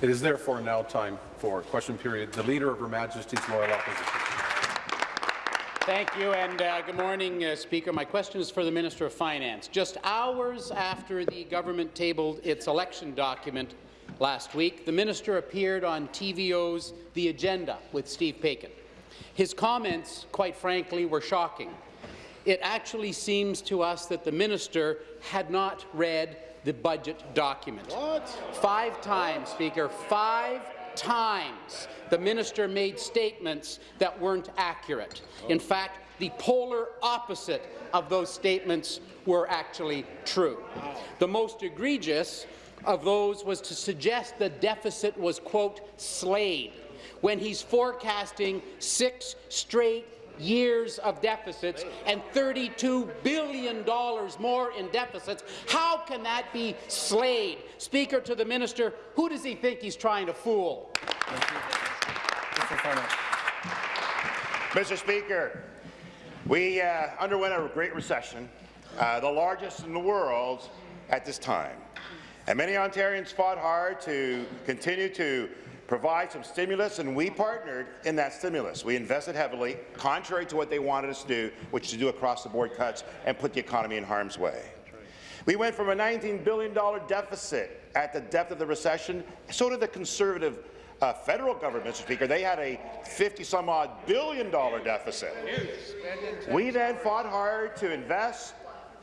It is therefore now time for question period. The Leader of Her Majesty's Loyal Opposition. Thank you, and uh, good morning, uh, Speaker. My question is for the Minister of Finance. Just hours after the government tabled its election document last week, the minister appeared on TVO's The Agenda with Steve Paikin. His comments, quite frankly, were shocking. It actually seems to us that the minister had not read the budget document. What? Five times, Speaker, five times the minister made statements that weren't accurate. Oh. In fact, the polar opposite of those statements were actually true. The most egregious of those was to suggest the deficit was, quote, slayed, when he's forecasting six straight years of deficits and $32 billion more in deficits. How can that be slayed? Speaker to the minister, who does he think he's trying to fool? Mr. Speaker, we uh, underwent a great recession, uh, the largest in the world at this time. And many Ontarians fought hard to continue to provide some stimulus, and we partnered in that stimulus. We invested heavily, contrary to what they wanted us to do, which is to do across-the-board cuts and put the economy in harm's way. We went from a $19 billion deficit at the depth of the recession, so did the Conservative uh, federal government, Mr. Speaker. They had a 50-some-odd billion dollar deficit. We then fought hard to invest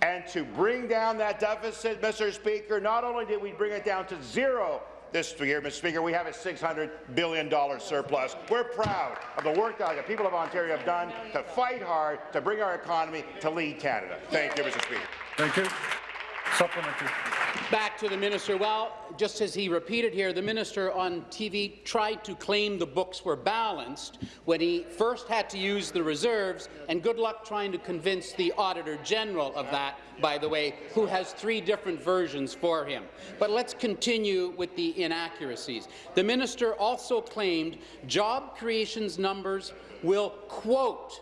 and to bring down that deficit, Mr. Speaker. Not only did we bring it down to zero this year, Mr. Speaker, we have a $600 billion surplus. We're proud of the work that the people of Ontario have done to fight hard to bring our economy to lead Canada. Thank you, Mr. Speaker. Thank you. Supplementary. Back to the minister. Well, just as he repeated here, the minister on TV tried to claim the books were balanced when he first had to use the reserves, and good luck trying to convince the Auditor General of that, by the way, who has three different versions for him. But let's continue with the inaccuracies. The minister also claimed job creations numbers will, quote,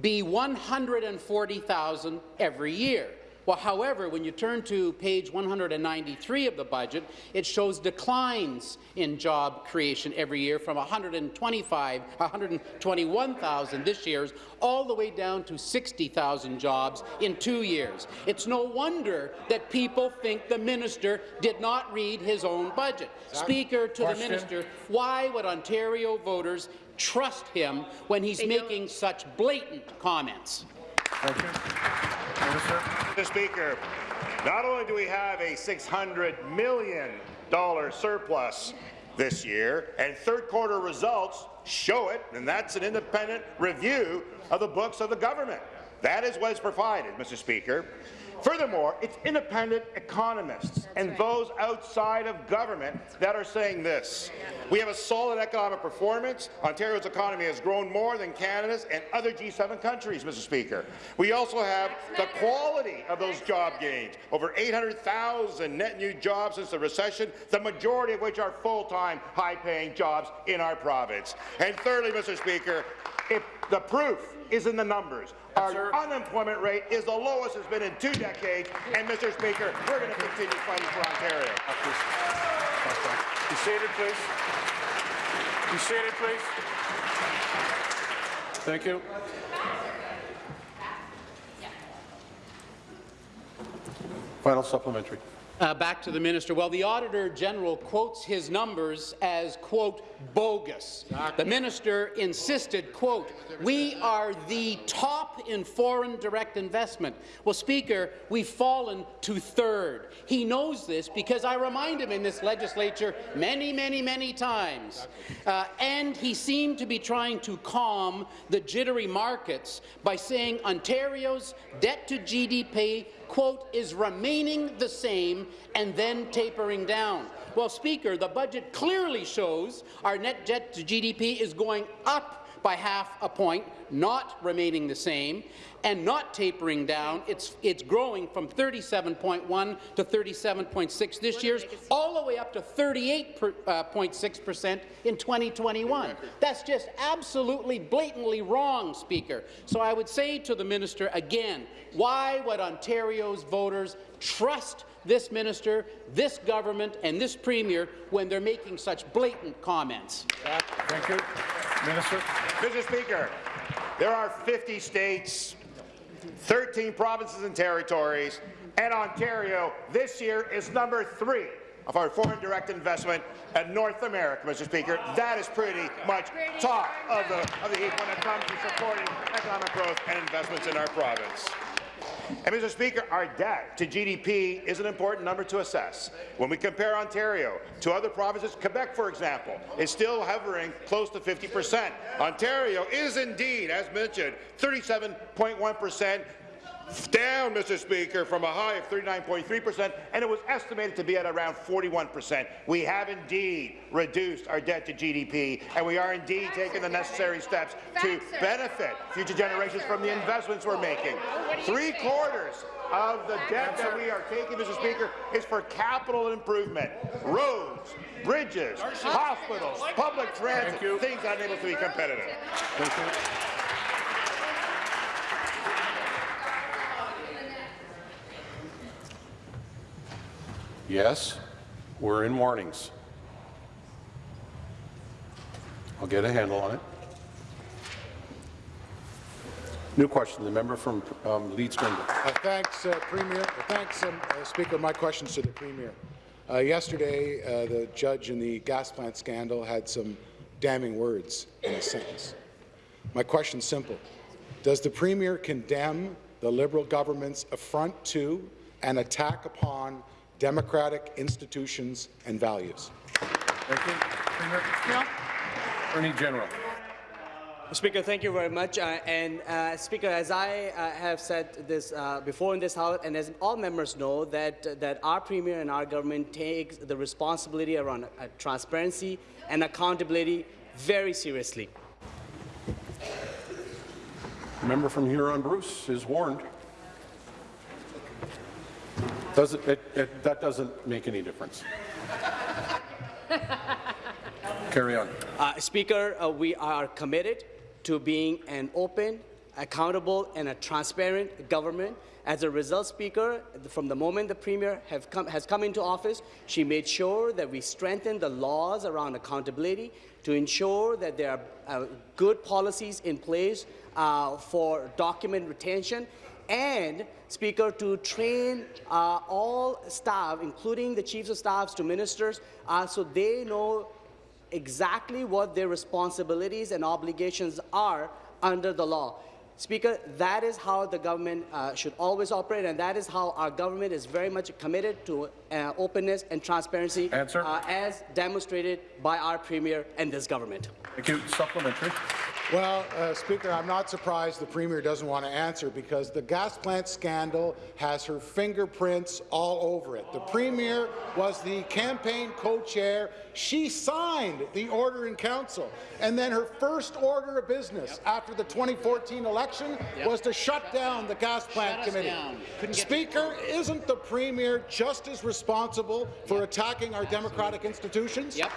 be 140,000 every year. Well, however, when you turn to page 193 of the budget, it shows declines in job creation every year from 125, 121,000 this year, all the way down to 60,000 jobs in two years. It's no wonder that people think the minister did not read his own budget. Speaker, to Question. the minister, why would Ontario voters trust him when he's making such blatant comments? Mr. Speaker, not only do we have a $600 million surplus this year, and third quarter results show it, and that's an independent review of the books of the government. That is what is provided, Mr. Speaker. Furthermore, it's independent economists That's and right. those outside of government that are saying this. We have a solid economic performance. Ontario's economy has grown more than Canada's and other G7 countries, Mr. Speaker. We also have the quality of those job gains, over 800,000 net new jobs since the recession, the majority of which are full-time, high-paying jobs in our province. And thirdly, Mr. Speaker, if the proof is in the numbers. Our unemployment rate is the lowest it's been in two decades, and, Mr. Speaker, we're going to continue fighting for Ontario. Be seated, please. Be seated, please. Thank you. Final supplementary. Uh, back to the minister. Well, the Auditor General quotes his numbers as, quote, bogus. The minister insisted, quote, we are the top in foreign direct investment. Well, Speaker, we've fallen to third. He knows this because I remind him in this legislature many, many, many times. Uh, and he seemed to be trying to calm the jittery markets by saying Ontario's debt to GDP quote, is remaining the same and then tapering down. Well, Speaker, the budget clearly shows our net debt to GDP is going up by half a point, not remaining the same, and not tapering down. It's, it's growing from 37.1 to 37.6 this year, all the way up to 38.6 uh, percent in 2021. That's just absolutely blatantly wrong, Speaker. So I would say to the minister again, why would Ontario's voters trust this minister, this government, and this premier when they're making such blatant comments. Thank you. Minister. Mr. Speaker, there are 50 states, 13 provinces and territories, and Ontario this year is number three of our foreign direct investment in North America, Mr. Speaker. That is pretty much top of the, of the heap when it comes to supporting economic growth and investments in our province. And, Mr. Speaker, our debt to GDP is an important number to assess. When we compare Ontario to other provinces, Quebec, for example, is still hovering close to 50 percent. Ontario is indeed, as mentioned, 37.1 percent down, Mr. Speaker, from a high of 39.3 percent, and it was estimated to be at around 41 percent. We have indeed reduced our debt to GDP, and we are indeed taking the necessary steps to benefit future generations from the investments we're making. Three quarters of the debt that we are taking, Mr. Speaker, is for capital improvement, roads, bridges, hospitals, public transit, things unable to be competitive. Yes, we're in warnings. I'll get a handle on it. New question, the member from um, Leeds. Uh, Thanks, uh, Premier. uh, Thanks, um, uh, Speaker. My questions to the Premier. Uh, Yesterday, uh, the judge in the gas plant scandal had some damning words in a sentence. My question's simple. Does the Premier condemn the Liberal government's affront to and attack upon democratic institutions and values? Thank you. Premier. Attorney General. Speaker, thank you very much. Uh, and uh, Speaker, as I uh, have said this uh, before in this House, and as all members know, that that our Premier and our government takes the responsibility around uh, transparency and accountability very seriously. The member from Huron Bruce is warned. Does it, it, it, that doesn't make any difference. Carry on. Uh, Speaker, uh, we are committed to being an open, accountable, and a transparent government. As a result, Speaker, from the moment the Premier have come, has come into office, she made sure that we strengthen the laws around accountability to ensure that there are uh, good policies in place uh, for document retention and, Speaker, to train uh, all staff, including the chiefs of staffs to ministers, uh, so they know exactly what their responsibilities and obligations are under the law. Speaker, that is how the government uh, should always operate, and that is how our government is very much committed to uh, openness and transparency. Uh, as demonstrated by our Premier and this government. Thank you. Supplementary. Well, uh, Speaker, I'm not surprised the Premier doesn't want to answer because the gas plant scandal has her fingerprints all over it. The Premier was the campaign co-chair. She signed the order in council. And then her first order of business after the 2014 election was to shut down the gas plant committee. down. Couldn't get Speaker, isn't the Premier just as responsible for attacking our democratic institutions? Yep.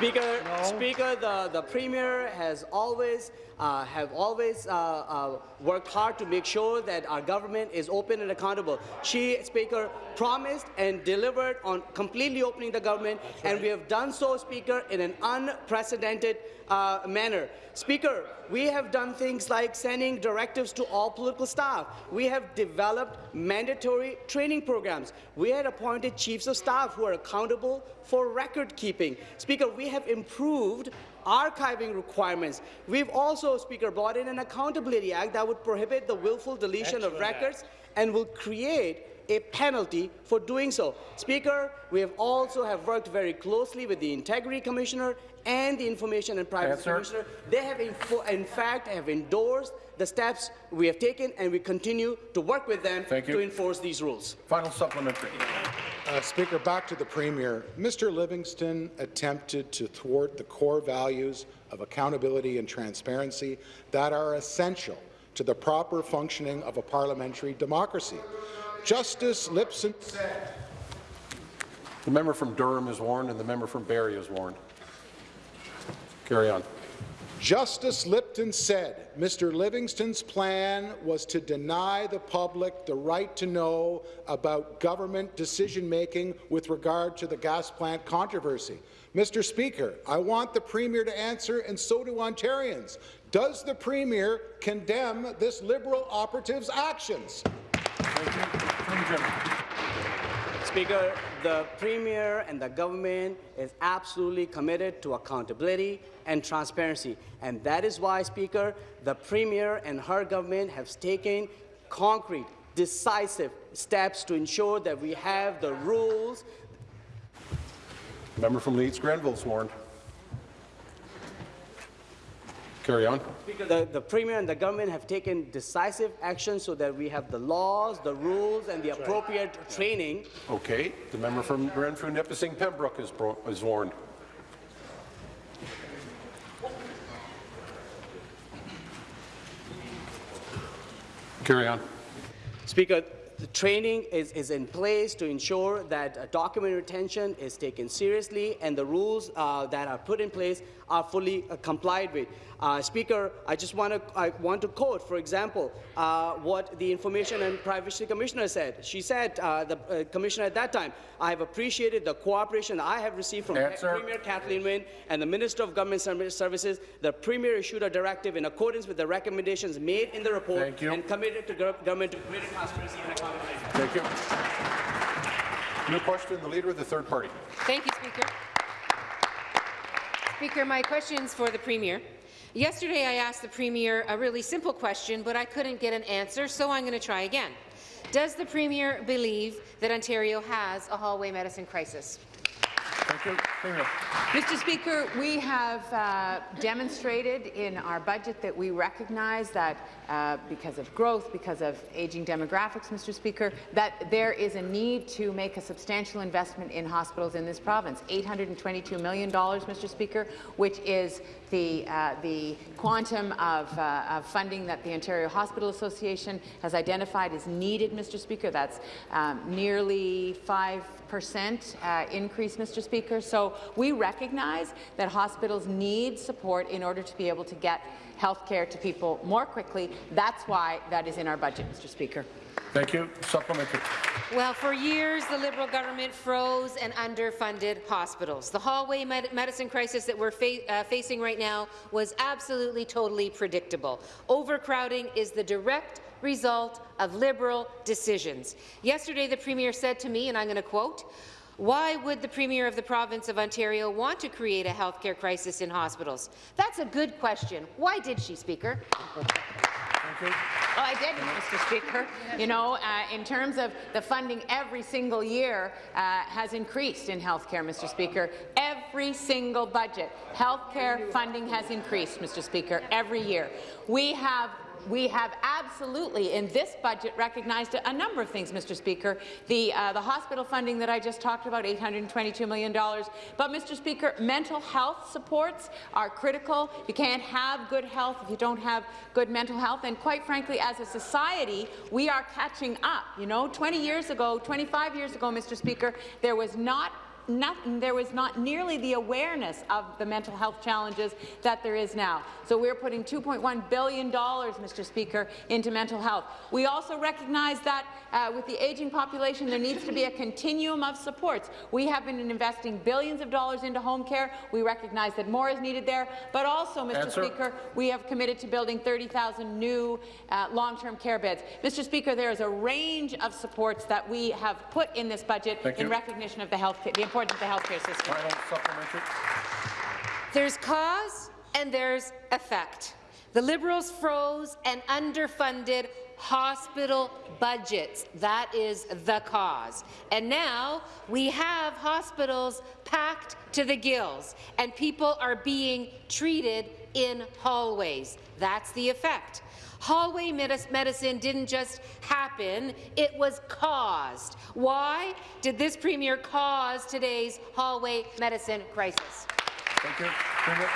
Speaker, Speaker, the, the Premier has always uh, have always uh, uh, worked hard to make sure that our government is open and accountable. She, Speaker, promised and delivered on completely opening the government, and we have done so, Speaker, in an unprecedented uh, manner. Speaker, we have done things like sending directives to all political staff. We have developed mandatory training programs. We had appointed chiefs of staff who are accountable for record keeping. Speaker, we have improved archiving requirements. We've also, Speaker, brought in an Accountability Act that would prohibit the willful deletion of records and will create a penalty for doing so. Speaker, we have also have worked very closely with the Integrity Commissioner and the Information and Privacy Answer. Commissioner. They have, info- in fact, have endorsed the steps we have taken, and we continue to work with them Thank you. to enforce these rules. Final supplementary. Uh, Speaker, back to the Premier. Mr. Livingston attempted to thwart the core values of accountability and transparency that are essential to the proper functioning of a parliamentary democracy. Justice Lipson said The member from Durham is warned, and the member from Barrie is warned. Carry on. Justice Lipson said Mr. Livingston's plan was to deny the public the right to know about government decision-making with regard to the gas plant controversy. Mr. Speaker, I want the Premier to answer, and so do Ontarians. Does the Premier condemn this Liberal operative's actions? Speaker, the Premier and the government is absolutely committed to accountability and transparency. And that is why, Speaker, the Premier and her government have taken concrete, decisive steps to ensure that we have the rules Member from Leeds Grenville sworn. Carry on. Speaker, the, the Premier and the government have taken decisive action so that we have the laws, the rules, and the appropriate training Okay. The member from Renfrew Nipissing Pembroke is, is warned. Carry on. Speaker, the training is, is in place to ensure that uh, document retention is taken seriously and the rules uh, that are put in place are fully uh, complied with. Uh, Speaker, I just want to I want to quote, for example, uh, what the Information and Privacy Commissioner said. She said, uh, the uh, Commissioner at that time, I have appreciated the cooperation I have received from Answer. Premier Kathleen Wynne and the Minister of Government Services. The Premier issued a directive in accordance with the recommendations made in the report Thank you. and committed to government to greater transparency and accountability. Thank you. New question, the Leader of the Third Party. Thank you, Speaker. Speaker, my question is for the Premier. Yesterday, I asked the Premier a really simple question, but I couldn't get an answer, so I'm going to try again. Does the Premier believe that Ontario has a hallway medicine crisis? Thank you. Mr. Speaker, we have uh, demonstrated in our budget that we recognize that uh, because of growth, because of aging demographics, Mr. Speaker, that there is a need to make a substantial investment in hospitals in this province. $822 million, Mr. Speaker, which is the, uh, the quantum of, uh, of funding that the Ontario Hospital Association has identified is needed, Mr. Speaker. That's um, nearly 5% uh, increase, Mr. Speaker. So we recognize that hospitals need support in order to be able to get health care to people more quickly. That's why that is in our budget, Mr. Speaker. Thank you. Supplementary. Well, for years, the Liberal government froze and underfunded hospitals. The hallway med medicine crisis that we're fa uh, facing right now was absolutely, totally predictable. Overcrowding is the direct result of Liberal decisions. Yesterday, the Premier said to me, and I'm going to quote, why would the Premier of the province of Ontario want to create a healthcare crisis in hospitals? That's a good question. Why did she, Speaker? Well, I did, Mr. Speaker. You know, uh, in terms of the funding every single year uh, has increased in healthcare, Mr. Speaker. Every single budget, healthcare funding has increased, Mr. Speaker, every year. We have we have absolutely, in this budget, recognized a number of things, Mr. Speaker. The, uh, the hospital funding that I just talked about, $822 million. But, Mr. Speaker, mental health supports are critical. You can't have good health if you don't have good mental health. And quite frankly, as a society, we are catching up. You know, 20 years ago, 25 years ago, Mr. Speaker, there was not Nothing, there was not nearly the awareness of the mental health challenges that there is now. So we're putting $2.1 billion, Mr. Speaker, into mental health. We also recognize that uh, with the aging population, there needs to be a continuum of supports. We have been investing billions of dollars into home care. We recognize that more is needed there. But also, Mr. Answer. Speaker, we have committed to building 30,000 new uh, long-term care beds. Mr. Speaker, there is a range of supports that we have put in this budget Thank in you. recognition of the, health, the importance of the healthcare system. There's cause and there's effect. The Liberals froze and underfunded hospital budgets. That is the cause. And now we have hospitals packed to the gills, and people are being treated in hallways. That's the effect. Hallway medicine didn't just happen, it was caused. Why did this Premier cause today's hallway medicine crisis? Thank you. Premier.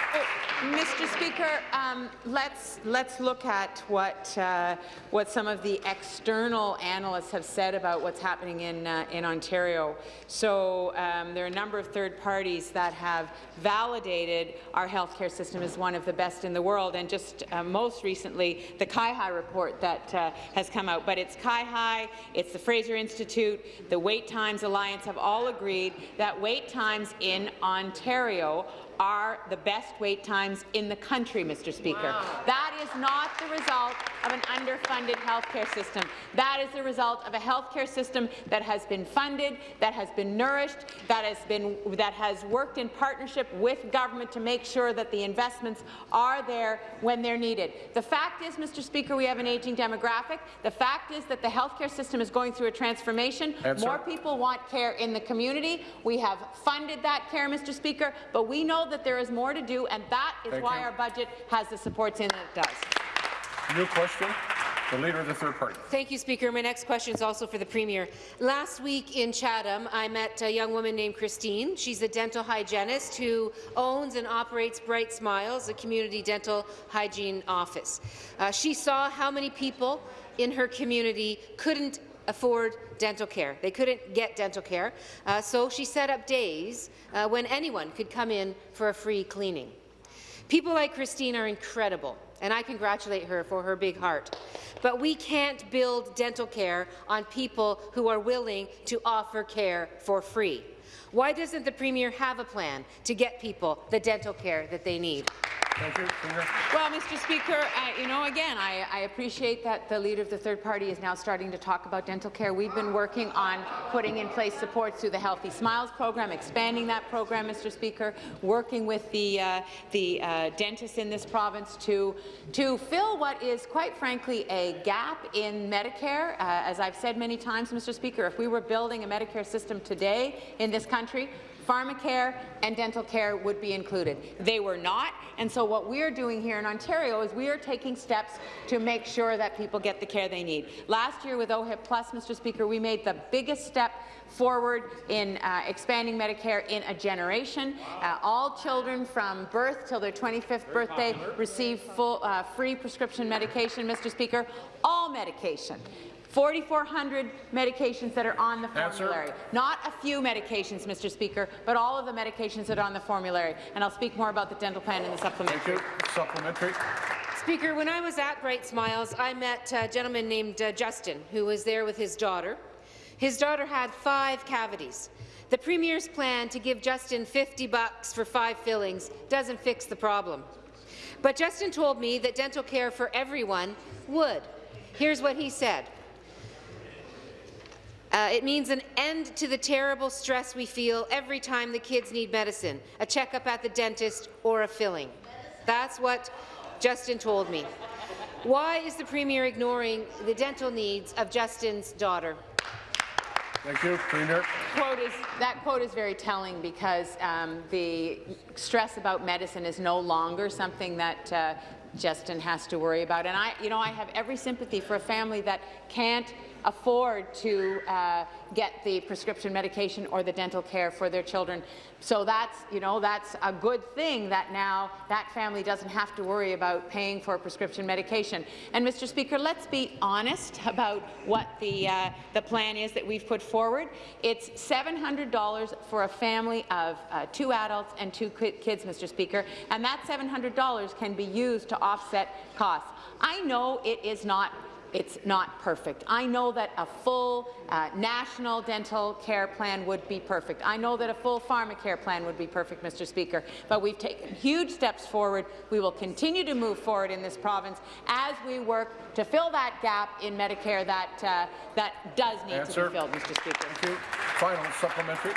Mr. Speaker, um, let's let's look at what uh, what some of the external analysts have said about what's happening in uh, in Ontario. So um, there are a number of third parties that have validated our healthcare system as one of the best in the world, and just uh, most recently the CIHI report that uh, has come out. But it's CIHI, it's the Fraser Institute, the Wait Times Alliance have all agreed that wait times in Ontario are the best wait times in the country, Mr. Speaker. That is not the result of an underfunded healthcare system. That is the result of a healthcare system that has been funded, that has been nourished, that has been that has worked in partnership with government to make sure that the investments are there when they're needed. The fact is, Mr. Speaker, we have an aging demographic. The fact is that the healthcare system is going through a transformation. Answer. More people want care in the community. We have funded that care, Mr. Speaker, but we know that there is more to do, and that is Thank why you. our budget has the supports in it it does. New question. The Leader of the Third Party. Thank you, Speaker. My next question is also for the Premier. Last week in Chatham, I met a young woman named Christine. She's a dental hygienist who owns and operates Bright Smiles, a community dental hygiene office. Uh, she saw how many people in her community couldn't afford dental care. They couldn't get dental care, uh, so she set up days uh, when anyone could come in for a free cleaning. People like Christine are incredible, and I congratulate her for her big heart. But we can't build dental care on people who are willing to offer care for free. Why doesn't the Premier have a plan to get people the dental care that they need? Thank you. Well, Mr. Speaker, uh, you know, again, I, I appreciate that the leader of the third party is now starting to talk about dental care. We've been working on putting in place supports through the Healthy Smiles program, expanding that program, Mr. Speaker, working with the, uh, the uh, dentists in this province to, to fill what is, quite frankly, a gap in Medicare. Uh, as I've said many times, Mr. Speaker, if we were building a Medicare system today in this country, pharmacare and dental care would be included. They were not, and so what we're doing here in Ontario is we are taking steps to make sure that people get the care they need. Last year with OHIP Plus, Mr. Speaker, we made the biggest step forward in uh, expanding Medicare in a generation. Uh, all children from birth till their 25th birthday receive full, uh, free prescription medication, Mr. Speaker, all medication. 4,400 medications that are on the Answer. formulary. Not a few medications, Mr. Speaker, but all of the medications that are on the formulary. And I'll speak more about the dental plan in the supplementary. Thank you. Supplementary. Speaker, when I was at Bright Smiles, I met a gentleman named uh, Justin, who was there with his daughter. His daughter had five cavities. The Premier's plan to give Justin 50 bucks for five fillings doesn't fix the problem. But Justin told me that dental care for everyone would. Here's what he said. Uh, it means an end to the terrible stress we feel every time the kids need medicine, a checkup at the dentist, or a filling. That's what Justin told me. Why is the Premier ignoring the dental needs of Justin's daughter? Thank you. Premier. Quote is, that quote is very telling because um, the stress about medicine is no longer something that uh, Justin has to worry about. And I, you know, I have every sympathy for a family that can't afford to uh, get the prescription medication or the dental care for their children. So that's, you know, that's a good thing that now that family doesn't have to worry about paying for prescription medication. And Mr. Speaker, let's be honest about what the uh, the plan is that we've put forward. It's $700 for a family of uh, two adults and two kids, Mr. Speaker, and that $700 can be used to offset costs. I know it is not it's not perfect. I know that a full uh, national dental care plan would be perfect. I know that a full pharmacare plan would be perfect, Mr. Speaker. But we've taken huge steps forward. We will continue to move forward in this province as we work to fill that gap in Medicare that uh, that does need Answer. to be filled, Mr. Speaker. Thank you. Final supplementary.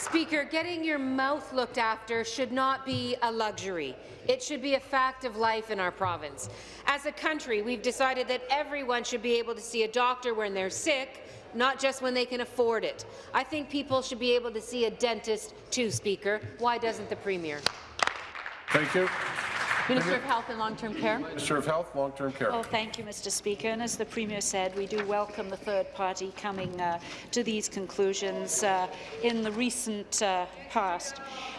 Speaker, getting your mouth looked after should not be a luxury. It should be a fact of life in our province. As a country, we've decided that everyone should be able to see a doctor when they're sick, not just when they can afford it. I think people should be able to see a dentist too, Speaker. Why doesn't the Premier? Thank you. Minister of Health and Long-Term Care. Minister of Health, Long-Term Care. Oh, thank you, Mr. Speaker. And as the Premier said, we do welcome the third party coming uh, to these conclusions uh, in the recent uh, past.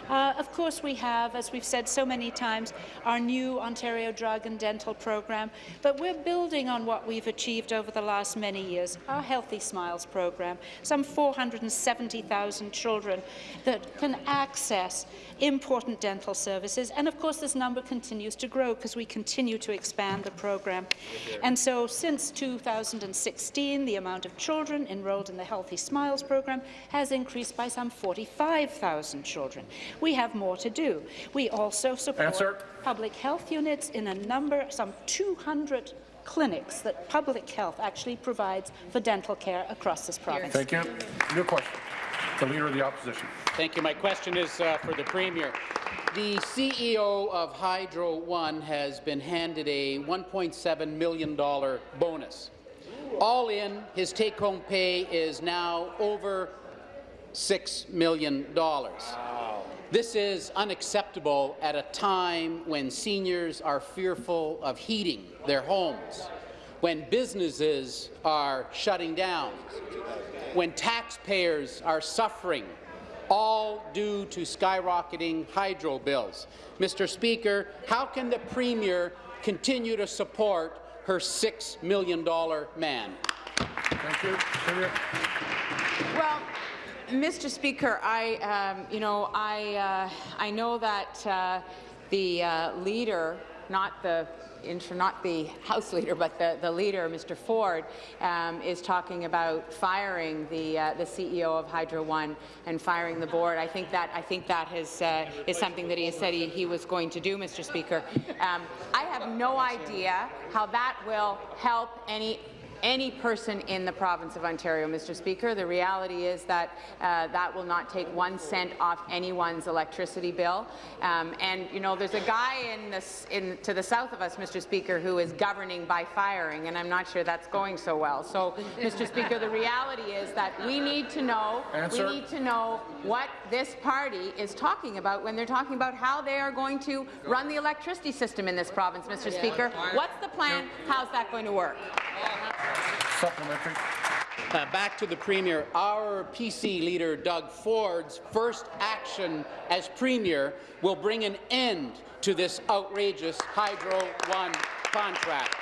Uh, of course, we have, as we've said so many times, our new Ontario Drug and Dental program, but we're building on what we've achieved over the last many years. Our Healthy Smiles program, some 470,000 children that can access important dental services. And of course, this number continues to grow because we continue to expand the program. And so since 2016, the amount of children enrolled in the Healthy Smiles program has increased by some 45,000 children. We have more to do. We also support Answer. public health units in a number, some 200 clinics that public health actually provides for dental care across this province. Thank you. New question. The Leader of the Opposition. Thank you. My question is uh, for the Premier. The CEO of Hydro One has been handed a $1.7 million bonus. All in, his take-home pay is now over $6 million. This is unacceptable at a time when seniors are fearful of heating their homes, when businesses are shutting down, when taxpayers are suffering, all due to skyrocketing hydro bills. Mr. Speaker, how can the Premier continue to support her $6 million man? Thank you. Well, Mr. Speaker, I, um, you know, I, uh, I know that uh, the uh, leader, not the not the House leader, but the, the leader, Mr. Ford, um, is talking about firing the uh, the CEO of Hydro One and firing the board. I think that I think that has, uh, is something that he has said he, he was going to do, Mr. Speaker. Um, I have no idea how that will help any any person in the province of Ontario, Mr. Speaker. The reality is that uh, that will not take one cent off anyone's electricity bill. Um, and you know, there's a guy in this, in, to the south of us, Mr. Speaker, who is governing by firing, and I'm not sure that's going so well. So, Mr. Speaker, the reality is that we need to know. Answer. We need to know what this party is talking about when they're talking about how they are going to run the electricity system in this province, Mr. Speaker. What's the plan? How's that going to work? Supplementary. Uh, back to the Premier. Our PC leader, Doug Ford's first action as Premier will bring an end to this outrageous Hydro One contract.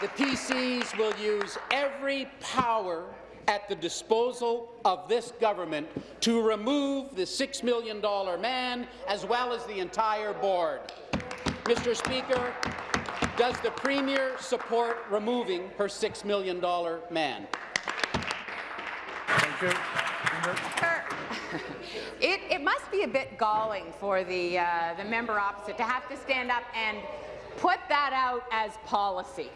The PCs will use every power at the disposal of this government to remove the $6 million man as well as the entire board. Mr. Speaker, does the Premier support removing her $6 million man? Thank you. It, it must be a bit galling for the, uh, the member opposite to have to stand up and put that out as policy.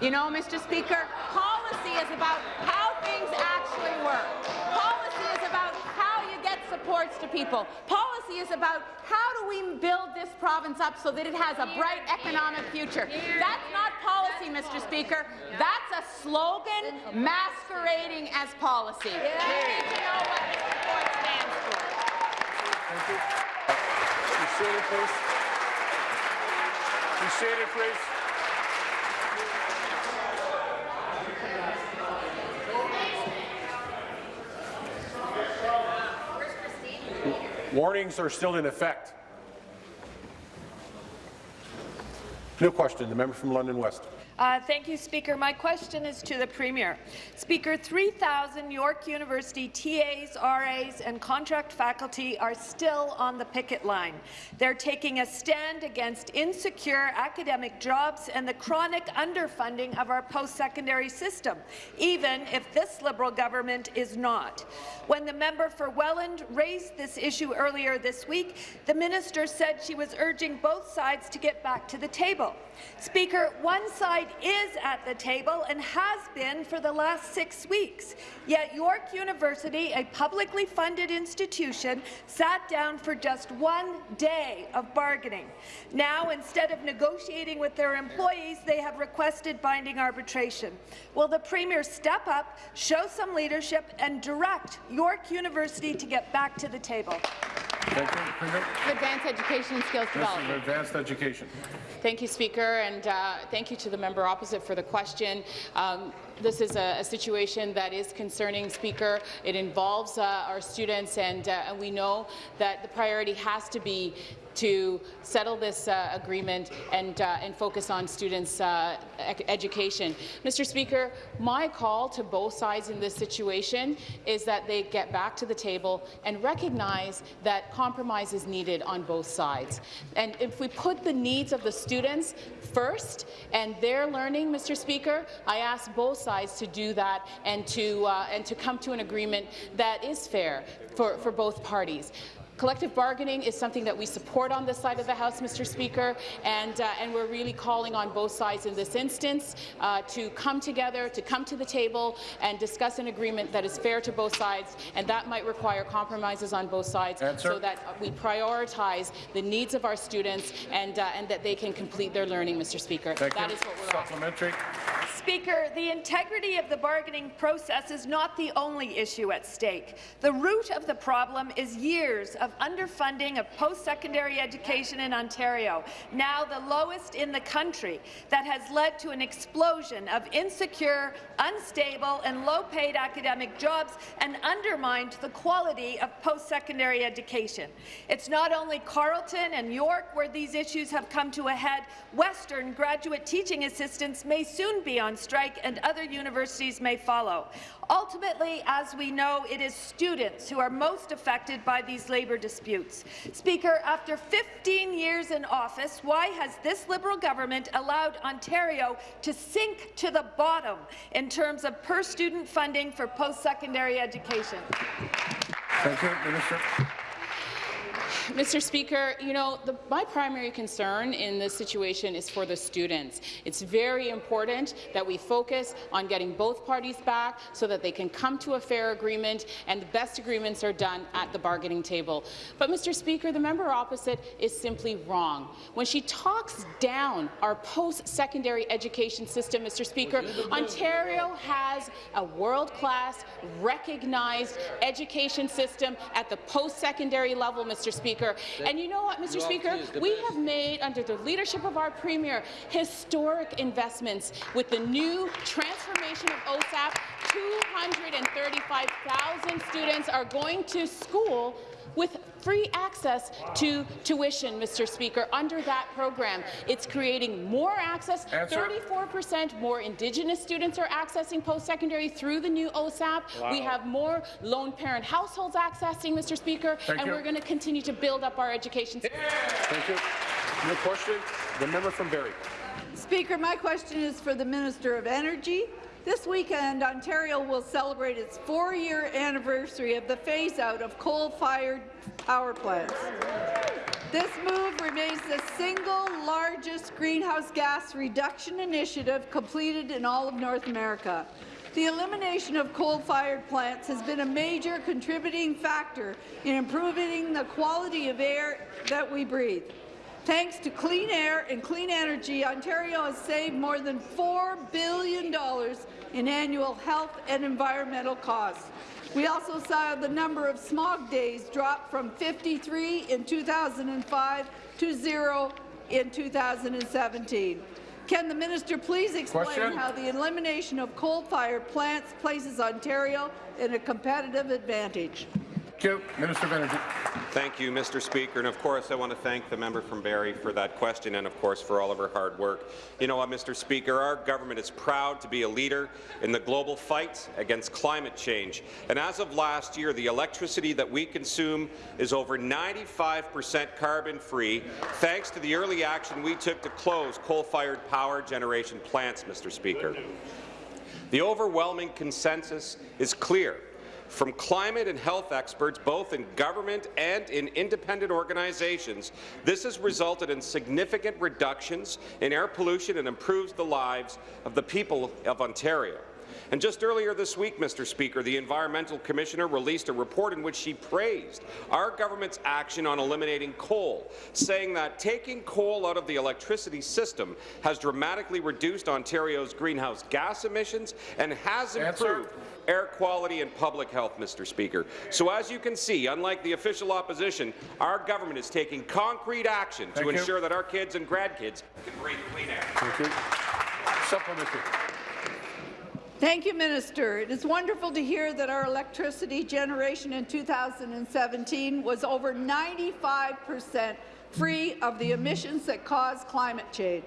You know, Mr. Speaker, policy is about how things actually work. Policy is about how you get supports to people. Policy is about how do we build this province up so that it has a bright economic future. That's not policy, Mr. Speaker. That's a slogan masquerading as policy. We need to know what this report stands for. Thank you. Be seated, please. Warnings are still in effect. New question, the member from London West. Uh, thank you, Speaker. My question is to the Premier. Speaker, 3,000 York University TAs, RAs and contract faculty are still on the picket line. They're taking a stand against insecure academic jobs and the chronic underfunding of our post-secondary system, even if this Liberal government is not. When the member for Welland raised this issue earlier this week, the minister said she was urging both sides to get back to the table. Speaker, one side is at the table and has been for the last six weeks. Yet York University, a publicly funded institution, sat down for just one day of bargaining. Now, instead of negotiating with their employees, they have requested binding arbitration. Will the Premier step up, show some leadership, and direct York University to get back to the table? Thank you. Premier. of Advanced Education and Skills Development. Advanced Education. Thank you, Speaker, and uh, thank you to the member opposite for the question. Um, this is a, a, situation that is concerning, Speaker. It involves uh, our students, and, uh, and we know that the priority has to be to settle this uh, agreement and, uh, and focus on students' uh, education. Mr. Speaker, my call to both sides in this situation is that they get back to the table and recognize that compromise is needed on both sides. And if we put the needs of the students first and their learning, Mr. Speaker, I ask both sides to do that and to, uh, and to come to an agreement that is fair for, for both parties. Collective bargaining is something that we support on this side of the House, Mr. Speaker, and, uh, and we're really calling on both sides in this instance uh, to come together, to come to the table and discuss an agreement that is fair to both sides, and that might require compromises on both sides Answer. so that we prioritize the needs of our students and, uh, and that they can complete their learning, Mr. Speaker. Thank That you. is what we're asking. Supplementary. Speaker, the integrity of the bargaining process is not the only issue at stake. The root of the problem is years of underfunding of post-secondary education in Ontario, now the lowest in the country, that has led to an explosion of insecure, unstable and low-paid academic jobs and undermined the quality of post-secondary education. It's not only Carleton and York where these issues have come to a head. Western graduate teaching assistants may soon be on strike and other universities may follow. Ultimately, as we know, it is students who are most affected by these labour disputes. Speaker, after 15 years in office, why has this Liberal government allowed Ontario to sink to the bottom in terms of per-student funding for post-secondary education? Thank you, Minister. Mr. Speaker, you know, the, my primary concern in this situation is for the students. It's very important that we focus on getting both parties back so that they can come to a fair agreement and the best agreements are done at the bargaining table. But, Mr. Speaker, the member opposite is simply wrong. When she talks down our post-secondary education system, Mr. Speaker, Ontario has a world-class, recognized education system at the post-secondary level, Mr. Speaker. And you know what, Mr. Speaker? We have made, under the leadership of our Premier, historic investments with the new transformation of OSAP. 235,000 students are going to school with free access to tuition, Mr. Speaker, under that program. It's creating more access. 34% more Indigenous students are accessing post-secondary through the new OSAP. We have more lone parent households accessing, Mr. Speaker, Thank and you. we're going to continue to build up our education system. Thank you. New question. The member from Barrie. Speaker, my question is for the Minister of Energy. This weekend, Ontario will celebrate its four-year anniversary of the phase-out of coal-fired power plants. This move remains the single largest greenhouse gas reduction initiative completed in all of North America. The elimination of coal-fired plants has been a major contributing factor in improving the quality of air that we breathe. Thanks to clean air and clean energy, Ontario has saved more than $4 billion in annual health and environmental costs. We also saw the number of smog days drop from 53 in 2005 to zero in 2017. Can the minister please explain Question. how the elimination of coal-fired plants places Ontario in a competitive advantage? Thank you. Minister of Energy. Thank you, Mr. Speaker. And of course, I want to thank the member from Barrie for that question and, of course, for all of her hard work. You know what, Mr. Speaker, our government is proud to be a leader in the global fight against climate change. And as of last year, the electricity that we consume is over 95 percent carbon-free, thanks to the early action we took to close coal-fired power generation plants, Mr. Speaker. The overwhelming consensus is clear from climate and health experts, both in government and in independent organizations, this has resulted in significant reductions in air pollution and improves the lives of the people of Ontario. And just earlier this week, Mr. Speaker, the Environmental Commissioner released a report in which she praised our government's action on eliminating coal, saying that taking coal out of the electricity system has dramatically reduced Ontario's greenhouse gas emissions and has Answer. Improved air quality and public health, Mr. Speaker. So as you can see, unlike the official opposition, our government is taking concrete action Thank to you. ensure that our kids and grandkids can breathe clean air. Thank you. Supplementary. Thank you, Minister. It is wonderful to hear that our electricity generation in 2017 was over 95 percent free of the emissions that cause climate change.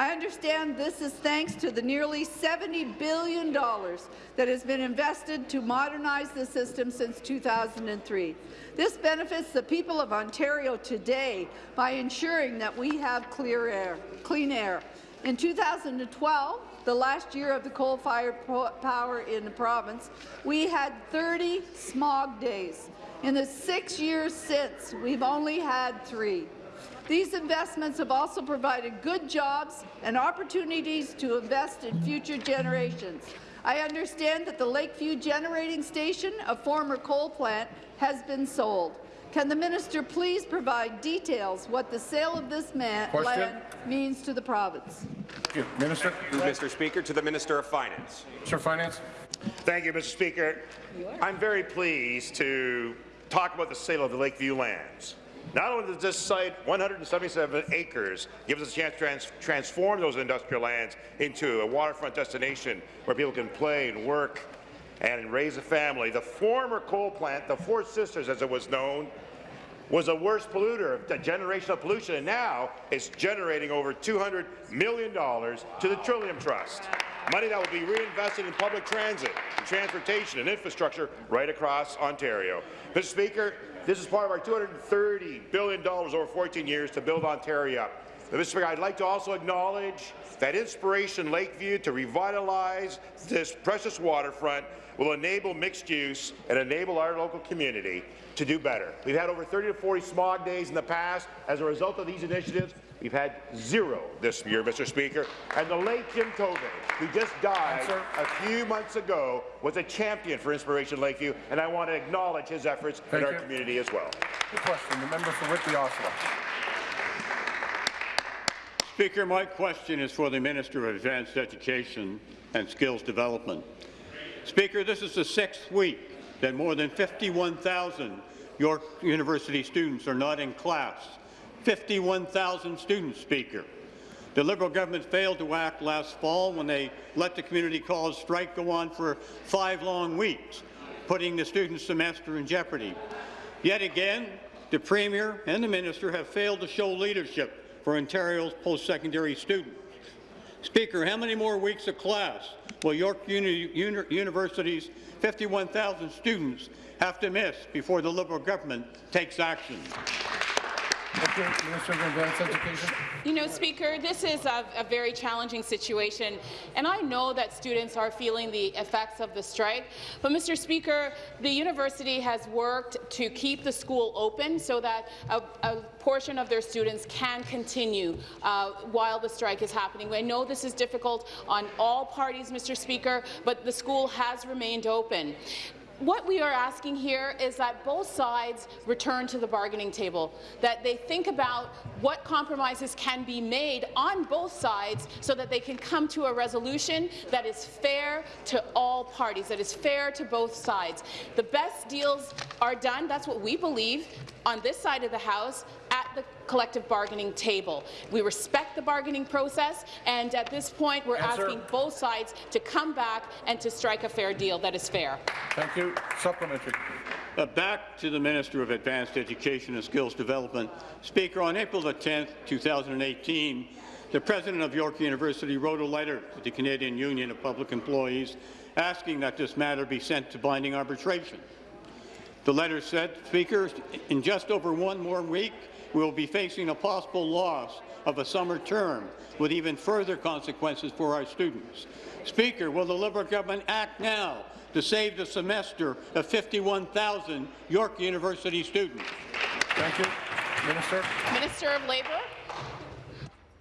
I understand this is thanks to the nearly $70 billion that has been invested to modernize the system since 2003. This benefits the people of Ontario today by ensuring that we have clear air, clean air. In 2012, the last year of the coal-fired power in the province, we had 30 smog days. In the six years since, we've only had three. These investments have also provided good jobs and opportunities to invest in future generations. I understand that the Lakeview Generating Station, a former coal plant, has been sold. Can the minister please provide details what the sale of this man Question. land means to the province? Thank you. Minister. Mr. Speaker, to the Minister of Finance. Minister of Finance. Thank you, Mr. Speaker. I'm very pleased to talk about the sale of the Lakeview lands. Not only does this site, 177 acres, give us a chance to trans transform those industrial lands into a waterfront destination where people can play and work and raise a family. The former coal plant, the Four Sisters as it was known, was a worst polluter, of a generation of pollution, and now it's generating over $200 million to the Trillium Trust. Money that will be reinvested in public transit, and transportation and infrastructure right across Ontario. Mr. Speaker, this is part of our $230 billion over 14 years to build Ontario up. Mr. Speaker, I'd like to also acknowledge that Inspiration Lakeview to revitalize this precious waterfront will enable mixed use and enable our local community to do better. We've had over 30 to 40 smog days in the past. As a result of these initiatives, we've had zero this year, Mr. Speaker. And the late Jim Tovey, who just died Answer. a few months ago, was a champion for Inspiration Lakeview, and I want to acknowledge his efforts Thank in our you. community as well. Good question. The member for Whitby, Oshawa. Speaker, my question is for the Minister of Advanced Education and Skills Development. Speaker, this is the sixth week that more than 51,000 York University students are not in class. 51,000 students, Speaker. The Liberal government failed to act last fall when they let the community college strike go on for five long weeks, putting the student semester in jeopardy. Yet again, the Premier and the Minister have failed to show leadership for Ontario's post-secondary students. Speaker, how many more weeks of class will York Uni Uni University's 51,000 students have to miss before the Liberal government takes action? You know, Speaker, this is a, a, very challenging situation, and I know that students are feeling the effects of the strike. But, Mr. Speaker, the university has worked to keep the school open so that a, a portion of their students can continue uh, while the strike is happening. I know this is difficult on all parties, Mr. Speaker, but the school has remained open what we are asking here is that both sides return to the bargaining table, that they think about what compromises can be made on both sides so that they can come to a resolution that is fair to all parties, that is fair to both sides. The best deals are done, that's what we believe, on this side of the House at the collective bargaining table. We respect the bargaining process, and at this point, we're Answer. asking both sides to come back and to strike a fair deal that is fair. Thank you. Supplementary. Uh, back to the Minister of Advanced Education and Skills Development. Speaker, on April the 10th, 2018, the President of York University wrote a letter to the Canadian Union of Public Employees asking that this matter be sent to binding arbitration. The letter said, Speaker, in just over one more week, we will be facing a possible loss of a summer term with even further consequences for our students. Speaker, will the Liberal government act now to save the semester of 51,000 York University students? Thank you. Minister. Minister of Labour.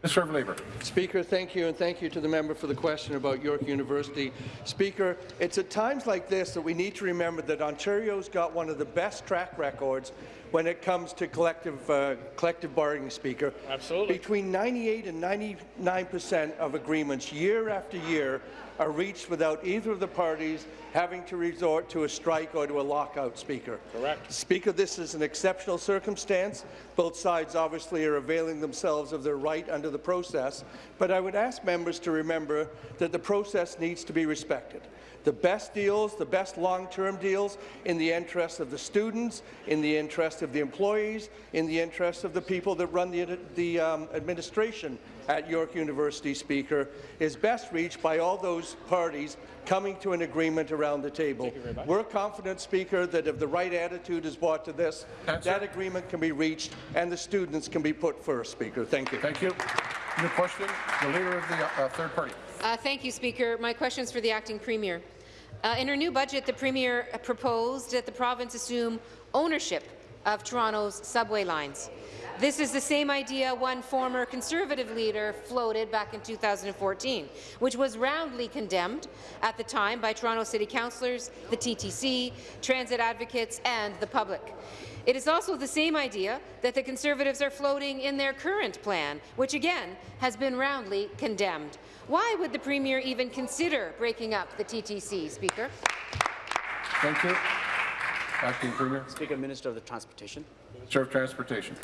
Minister of Labour. Speaker, thank you, and thank you to the member for the question about York University. Speaker, it's at times like this that we need to remember that Ontario's got one of the best track records when it comes to collective, uh, collective bargaining, Speaker. Absolutely. Between 98 and 99 percent of agreements year after year are reached without either of the parties having to resort to a strike or to a lockout, Speaker. Correct. Speaker, this is an exceptional circumstance. Both sides obviously are availing themselves of their right under the process, but I would ask members to remember that the process needs to be respected. The best deals, the best long-term deals in the interest of the students, in the interest of the employees, in the interest of the people that run the, the um, administration at York University, Speaker, is best reached by all those parties coming to an agreement around the table. We're confident, Speaker, that if the right attitude is brought to this, Answer. that agreement can be reached and the students can be put first, Speaker. Thank you. Thank you. New question, the Leader of the uh, Third Party. Uh, thank you, Speaker. My question is for the acting premier. Uh, in her new budget, the premier proposed that the province assume ownership of Toronto's subway lines. This is the same idea one former Conservative leader floated back in 2014, which was roundly condemned at the time by Toronto City Councillors, the TTC, transit advocates and the public. It is also the same idea that the Conservatives are floating in their current plan, which again has been roundly condemned. Why would the Premier even consider breaking up the TTC, Speaker? Thank you. Acting Premier. Speaker, Minister of the Transportation. Minister of Transportation.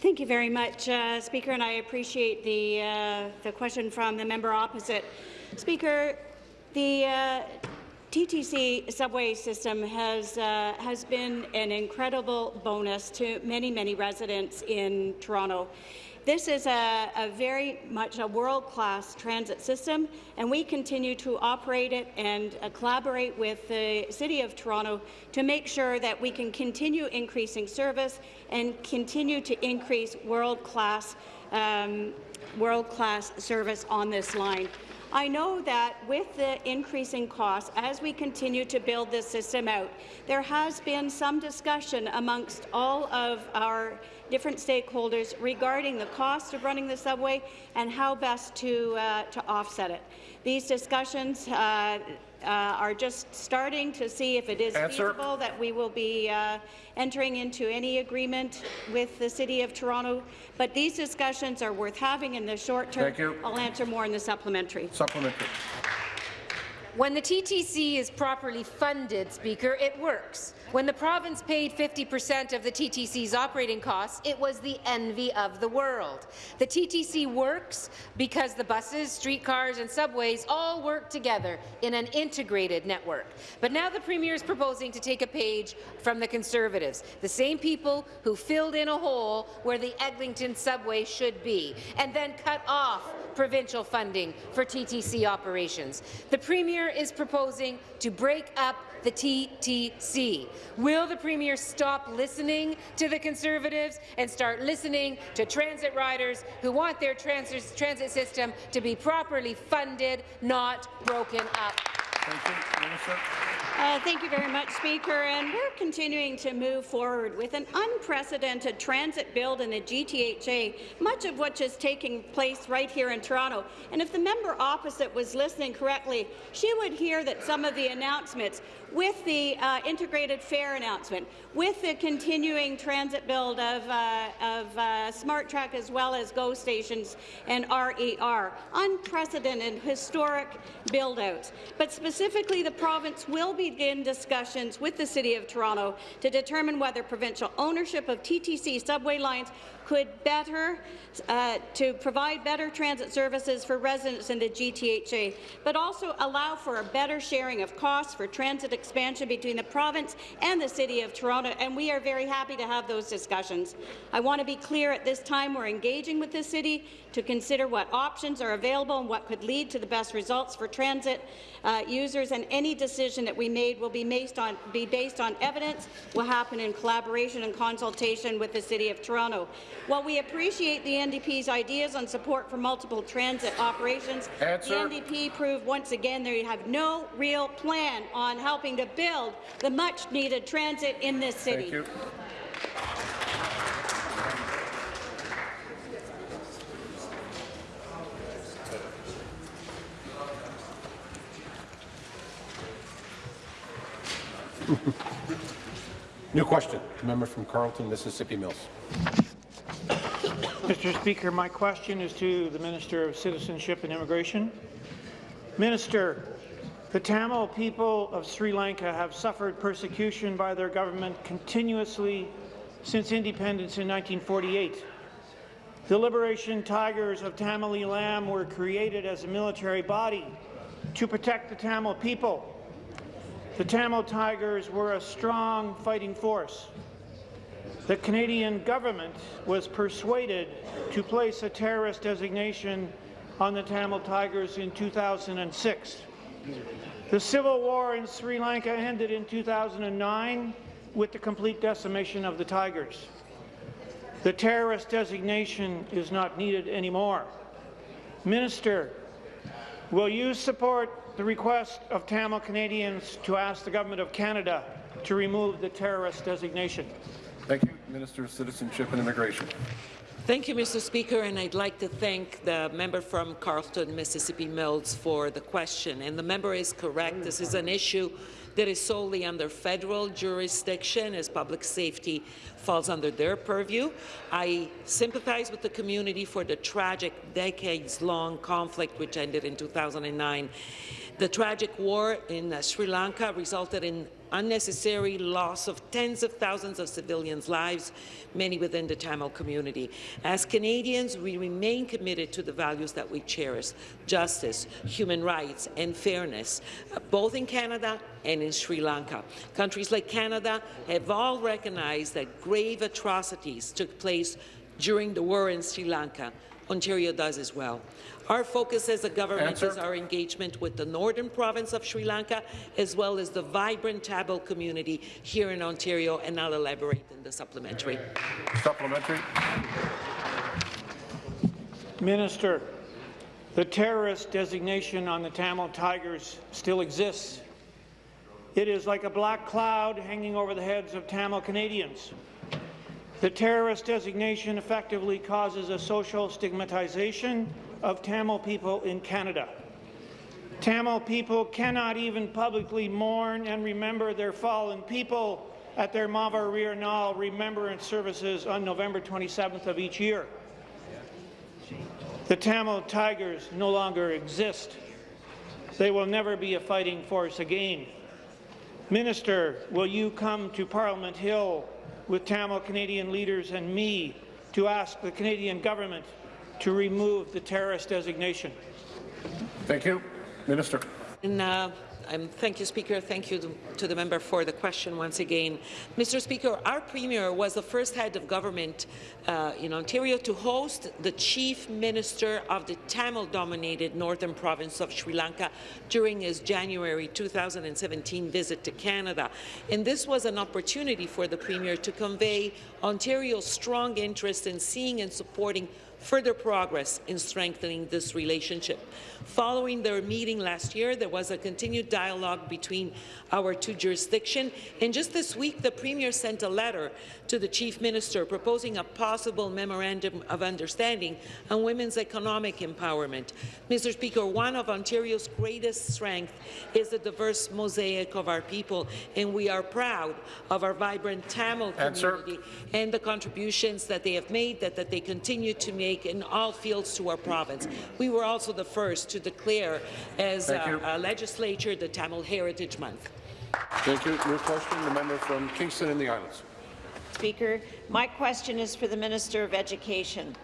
Thank you very much, uh, Speaker, and I appreciate the, uh, the question from the member opposite. Speaker, the uh, TTC subway system has, uh, has been an incredible bonus to many, many residents in Toronto. This is a, a very much a world-class transit system, and we continue to operate it and uh, collaborate with the City of Toronto to make sure that we can continue increasing service and continue to increase world-class um, world-class service on this line. I know that with the increasing costs, as we continue to build this system out, there has been some discussion amongst all of our different stakeholders regarding the cost of running the subway and how best to, uh, to offset it. These discussions uh, uh, are just starting to see if it is Answer. feasible that we will be uh, entering into any agreement with the City of Toronto. But these discussions are worth having in the short term. Thank you. I'll answer more in the supplementary. Supplementary. When the TTC is properly funded, Speaker, it works. When the province paid 50 percent of the TTC's operating costs, it was the envy of the world. The TTC works because the buses, streetcars and subways all work together in an integrated network. But now the Premier is proposing to take a page from the Conservatives, the same people who filled in a hole where the Eglinton subway should be, and then cut off provincial funding for TTC operations. The Premier is proposing to break up the TTC. Will the Premier stop listening to the Conservatives and start listening to transit riders who want their transit, transit system to be properly funded, not broken up? Thank you. Minister. Uh, thank you very much, Speaker. And we're continuing to move forward with an unprecedented transit build in the GTHA, much of which is taking place right here in Toronto. And if the member opposite was listening correctly, she would hear that some of the announcements with the uh, integrated fare announcement, with the continuing transit build of, uh, of uh, SmartTrack as well as GO stations and RER, unprecedented, historic build-outs. But specifically, the province will begin discussions with the City of Toronto to determine whether provincial ownership of TTC subway lines could better uh, to provide better transit services for residents in the GTHA, but also allow for a better sharing of costs for transit expansion between the province and the City of Toronto, and we are very happy to have those discussions. I want to be clear at this time we're engaging with the City to consider what options are available and what could lead to the best results for transit uh, users, and any decision that we made will be based on, be based on evidence, will happen in collaboration and consultation with the City of Toronto. While we appreciate the NDP's ideas on support for multiple transit operations, Answer. the NDP proved once again they have no real plan on helping to build the much-needed transit in this city. Thank you. New question. Member from Carleton, Mississippi Mills. Mr. Speaker, my question is to the Minister of Citizenship and Immigration. Minister, the Tamil people of Sri Lanka have suffered persecution by their government continuously since independence in 1948. The Liberation Tigers of Tamil Eelam were created as a military body to protect the Tamil people. The Tamil Tigers were a strong fighting force. The Canadian government was persuaded to place a terrorist designation on the Tamil Tigers in 2006. The civil war in Sri Lanka ended in 2009 with the complete decimation of the Tigers. The terrorist designation is not needed anymore. Minister, will you support the request of Tamil Canadians to ask the Government of Canada to remove the terrorist designation? Thank you. Minister of Citizenship and Immigration. Thank you, Mr. Speaker, and I'd like to thank the member from Carleton, Mississippi Mills for the question. And the member is correct. This is an issue that is solely under federal jurisdiction as public safety falls under their purview. I sympathize with the community for the tragic decades-long conflict which ended in 2009. The tragic war in uh, Sri Lanka resulted in unnecessary loss of tens of thousands of civilians' lives, many within the Tamil community. As Canadians, we remain committed to the values that we cherish, justice, human rights, and fairness, uh, both in Canada and in Sri Lanka. Countries like Canada have all recognized that grave atrocities took place during the war in Sri Lanka. Ontario does as well. Our focus as a government Answer. is our engagement with the northern province of Sri Lanka, as well as the vibrant Tamil community here in Ontario, and I'll elaborate in the supplementary. Supplementary. Minister, the terrorist designation on the Tamil Tigers still exists. It is like a black cloud hanging over the heads of Tamil Canadians. The terrorist designation effectively causes a social stigmatization of Tamil people in Canada. Tamil people cannot even publicly mourn and remember their fallen people at their Mavar Nal remembrance services on November 27th of each year. The Tamil Tigers no longer exist. They will never be a fighting force again. Minister, will you come to Parliament Hill with Tamil Canadian leaders and me to ask the Canadian government to remove the terrorist designation? Thank you. Minister. And, uh, um, thank you, Speaker. Thank you to, to the member for the question once again. Mr. Speaker, our Premier was the first head of government uh, in Ontario to host the Chief Minister of the Tamil-dominated northern province of Sri Lanka during his January 2017 visit to Canada. And this was an opportunity for the Premier to convey Ontario's strong interest in seeing and supporting further progress in strengthening this relationship. Following their meeting last year, there was a continued dialogue between our two jurisdictions, and just this week, the Premier sent a letter to the Chief Minister proposing a possible memorandum of understanding on women's economic empowerment. Mr. Speaker, one of Ontario's greatest strengths is the diverse mosaic of our people, and we are proud of our vibrant Tamil Answer. community and the contributions that they have made, that, that they continue to make in all fields to our province. We were also the first to declare as a, a legislature the Tamil Heritage Month. Thank you. New question. The member from Kingston and the Islands. Speaker. My question is for the Minister of Education.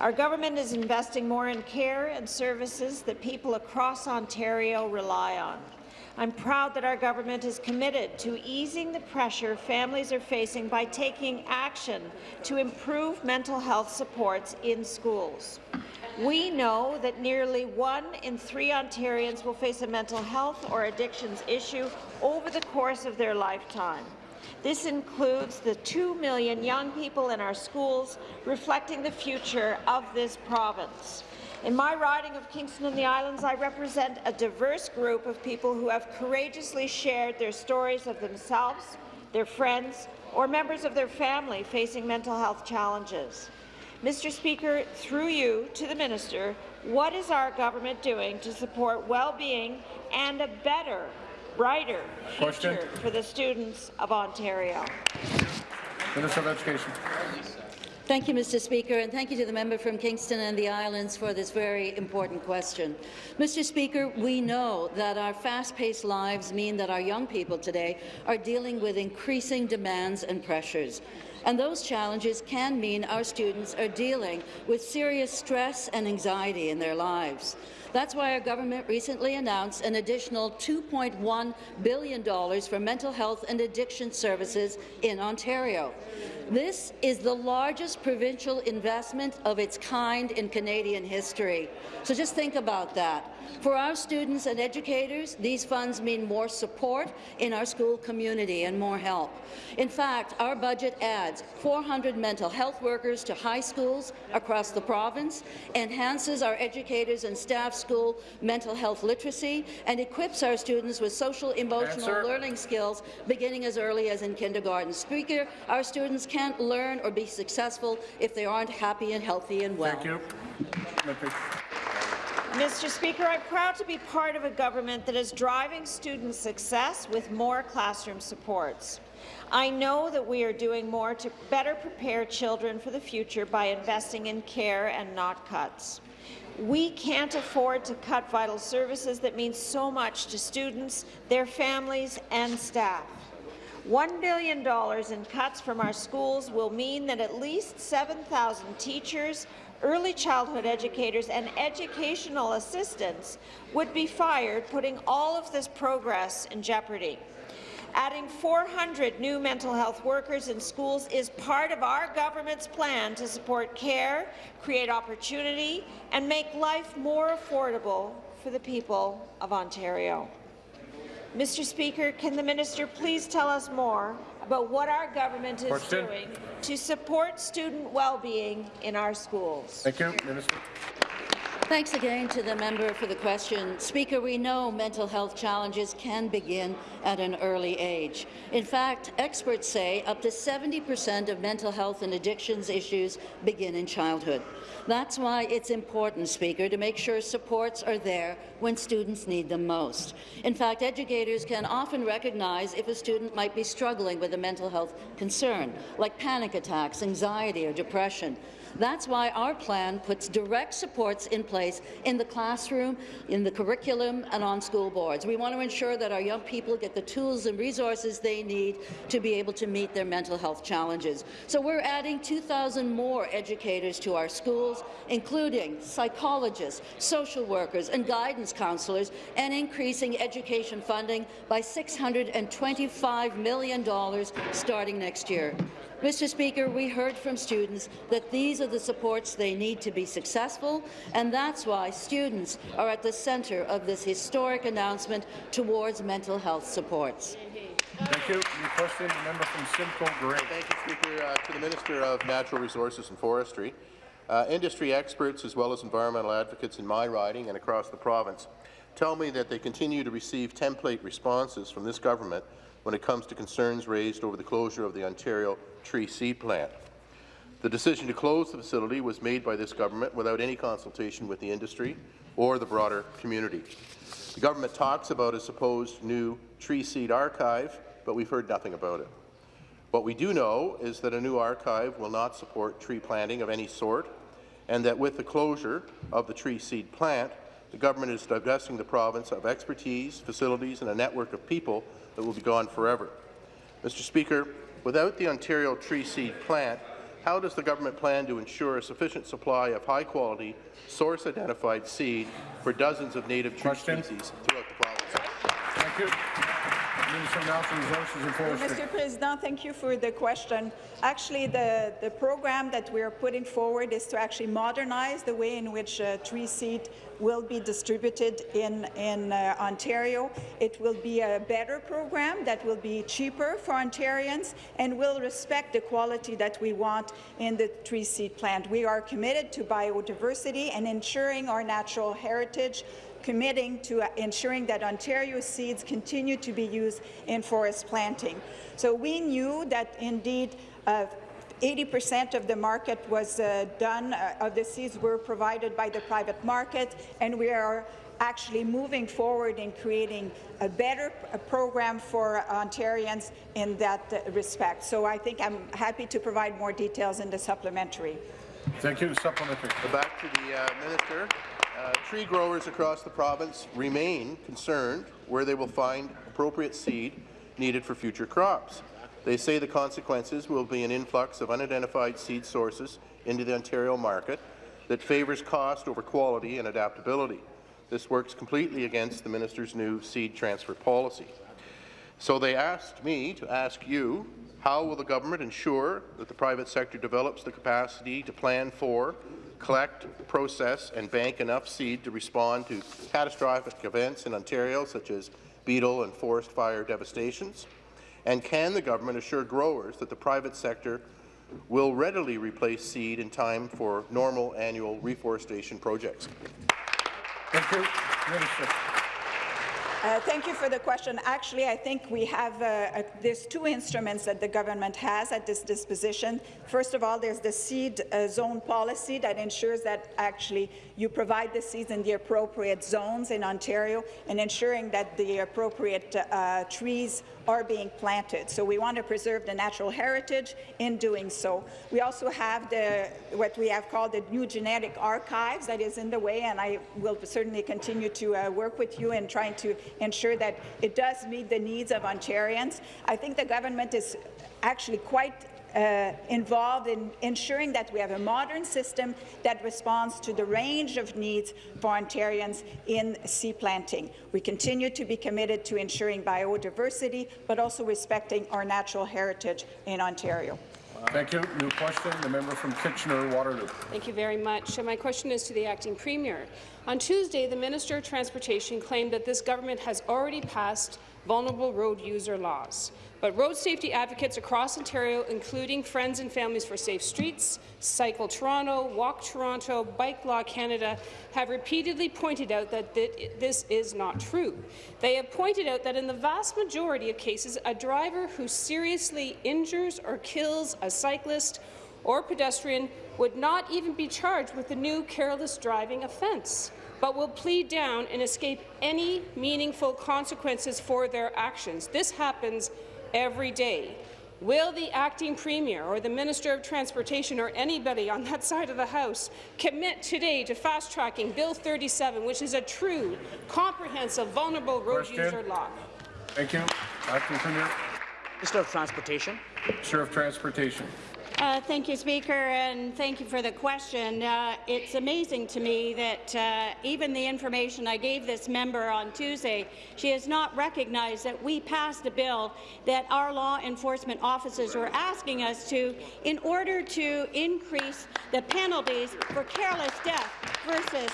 Our government is investing more in care and services that people across Ontario rely on. I'm proud that our government is committed to easing the pressure families are facing by taking action to improve mental health supports in schools. We know that nearly one in three Ontarians will face a mental health or addictions issue over the course of their lifetime. This includes the 2 million young people in our schools, reflecting the future of this province. In my riding of Kingston and the Islands, I represent a diverse group of people who have courageously shared their stories of themselves, their friends, or members of their family facing mental health challenges. Mr. Speaker, through you to the minister, what is our government doing to support well-being and a better brighter Question. future for the students of Ontario? Minister of Education. Thank you, Mr. Speaker, and thank you to the member from Kingston and the Islands for this very important question. Mr. Speaker, we know that our fast-paced lives mean that our young people today are dealing with increasing demands and pressures. And those challenges can mean our students are dealing with serious stress and anxiety in their lives. That's why our government recently announced an additional $2.1 billion for mental health and addiction services in Ontario. This is the largest provincial investment of its kind in Canadian history. So just think about that. For our students and educators, these funds mean more support in our school community and more help. In fact, our budget adds 400 mental health workers to high schools across the province, enhances our educators and staff school mental health literacy, and equips our students with social emotional learning skills beginning as early as in kindergarten. Speaker, our students can't learn or be successful if they aren't happy and healthy and well. Thank you. Mr. Speaker, I'm proud to be part of a government that is driving student success with more classroom supports. I know that we are doing more to better prepare children for the future by investing in care and not cuts. We can't afford to cut vital services that mean so much to students, their families and staff. $1 billion in cuts from our schools will mean that at least 7,000 teachers, early childhood educators and educational assistants would be fired, putting all of this progress in jeopardy. Adding 400 new mental health workers in schools is part of our government's plan to support care, create opportunity, and make life more affordable for the people of Ontario. Mr. Speaker, can the minister please tell us more about what our government is Question. doing to support student well-being in our schools? Thank you, Minister. Thanks again to the member for the question. Speaker, we know mental health challenges can begin at an early age. In fact, experts say up to 70% of mental health and addictions issues begin in childhood. That's why it's important, Speaker, to make sure supports are there when students need them most. In fact, educators can often recognize if a student might be struggling with a mental health concern, like panic attacks, anxiety or depression. That's why our plan puts direct supports in place in the classroom, in the curriculum, and on school boards. We want to ensure that our young people get the tools and resources they need to be able to meet their mental health challenges. So we're adding 2,000 more educators to our schools, including psychologists, social workers, and guidance counselors, and increasing education funding by $625 million starting next year. Mr. Speaker, we heard from students that these are the supports they need to be successful, and that's why students are at the centre of this historic announcement towards mental health supports. Thank you. New question, the member from Simcoe Grey. Thank you, Speaker. Uh, to the Minister of Natural Resources and Forestry, uh, industry experts as well as environmental advocates in my riding and across the province tell me that they continue to receive template responses from this government when it comes to concerns raised over the closure of the Ontario tree seed plant. The decision to close the facility was made by this government without any consultation with the industry or the broader community. The government talks about a supposed new tree seed archive, but we've heard nothing about it. What we do know is that a new archive will not support tree planting of any sort, and that with the closure of the tree seed plant, the government is divesting the province of expertise, facilities, and a network of people that will be gone forever. Mr. Speaker, without the Ontario tree seed plant, how does the government plan to ensure a sufficient supply of high-quality, source-identified seed for dozens of native tree species throughout the province? Thank you. Minister of Natural Resources and Forestry. Mr. President, thank you for the question. Actually, the, the program that we are putting forward is to actually modernize the way in which uh, tree seed will be distributed in, in uh, Ontario. It will be a better program that will be cheaper for Ontarians and will respect the quality that we want in the tree seed plant. We are committed to biodiversity and ensuring our natural heritage committing to uh, ensuring that Ontario seeds continue to be used in forest planting. So we knew that indeed 80% of the market was uh, done, uh, of the seeds were provided by the private market, and we are actually moving forward in creating a better uh, program for Ontarians in that uh, respect. So I think I'm happy to provide more details in the supplementary. Thank you. Supplementary. Back to the uh, minister. Uh, tree growers across the province remain concerned where they will find appropriate seed needed for future crops. They say the consequences will be an influx of unidentified seed sources into the Ontario market that favours cost over quality and adaptability. This works completely against the minister's new seed transfer policy. So they asked me to ask you, how will the government ensure that the private sector develops the capacity to plan for, collect, process and bank enough seed to respond to catastrophic events in Ontario such as beetle and forest fire devastations? And can the government assure growers that the private sector will readily replace seed in time for normal annual reforestation projects? Thank you. Minister. Uh, thank you for the question. Actually, I think we have uh, there's two instruments that the government has at this disposition. First of all, there's the seed uh, zone policy that ensures that actually you provide the seeds in the appropriate zones in Ontario and ensuring that the appropriate uh, trees are being planted. So we want to preserve the natural heritage in doing so. We also have the what we have called the new genetic archives that is in the way, and I will certainly continue to uh, work with you in trying to ensure that it does meet the needs of Ontarians. I think the government is actually quite uh, involved in ensuring that we have a modern system that responds to the range of needs for Ontarians in sea planting. We continue to be committed to ensuring biodiversity, but also respecting our natural heritage in Ontario. Thank you. New question, the member from Kitchener-Waterloo. Thank you very much. My question is to the acting premier. On Tuesday, the Minister of Transportation claimed that this government has already passed vulnerable road user laws. But road safety advocates across Ontario, including Friends and Families for Safe Streets, Cycle Toronto, Walk Toronto, Bike Law Canada, have repeatedly pointed out that this is not true. They have pointed out that in the vast majority of cases, a driver who seriously injures or kills a cyclist or pedestrian would not even be charged with the new careless driving offence but will plead down and escape any meaningful consequences for their actions. This happens every day. Will the acting premier or the Minister of Transportation or anybody on that side of the House commit today to fast-tracking Bill 37, which is a true, comprehensive, vulnerable road Question. user law? Thank you. Acting Premier. Minister of Transportation. Minister of Transportation. Uh, thank you, Speaker, and thank you for the question. Uh, it's amazing to me that uh, even the information I gave this member on Tuesday, she has not recognized that we passed a bill that our law enforcement officers were asking us to in order to increase the penalties for careless death versus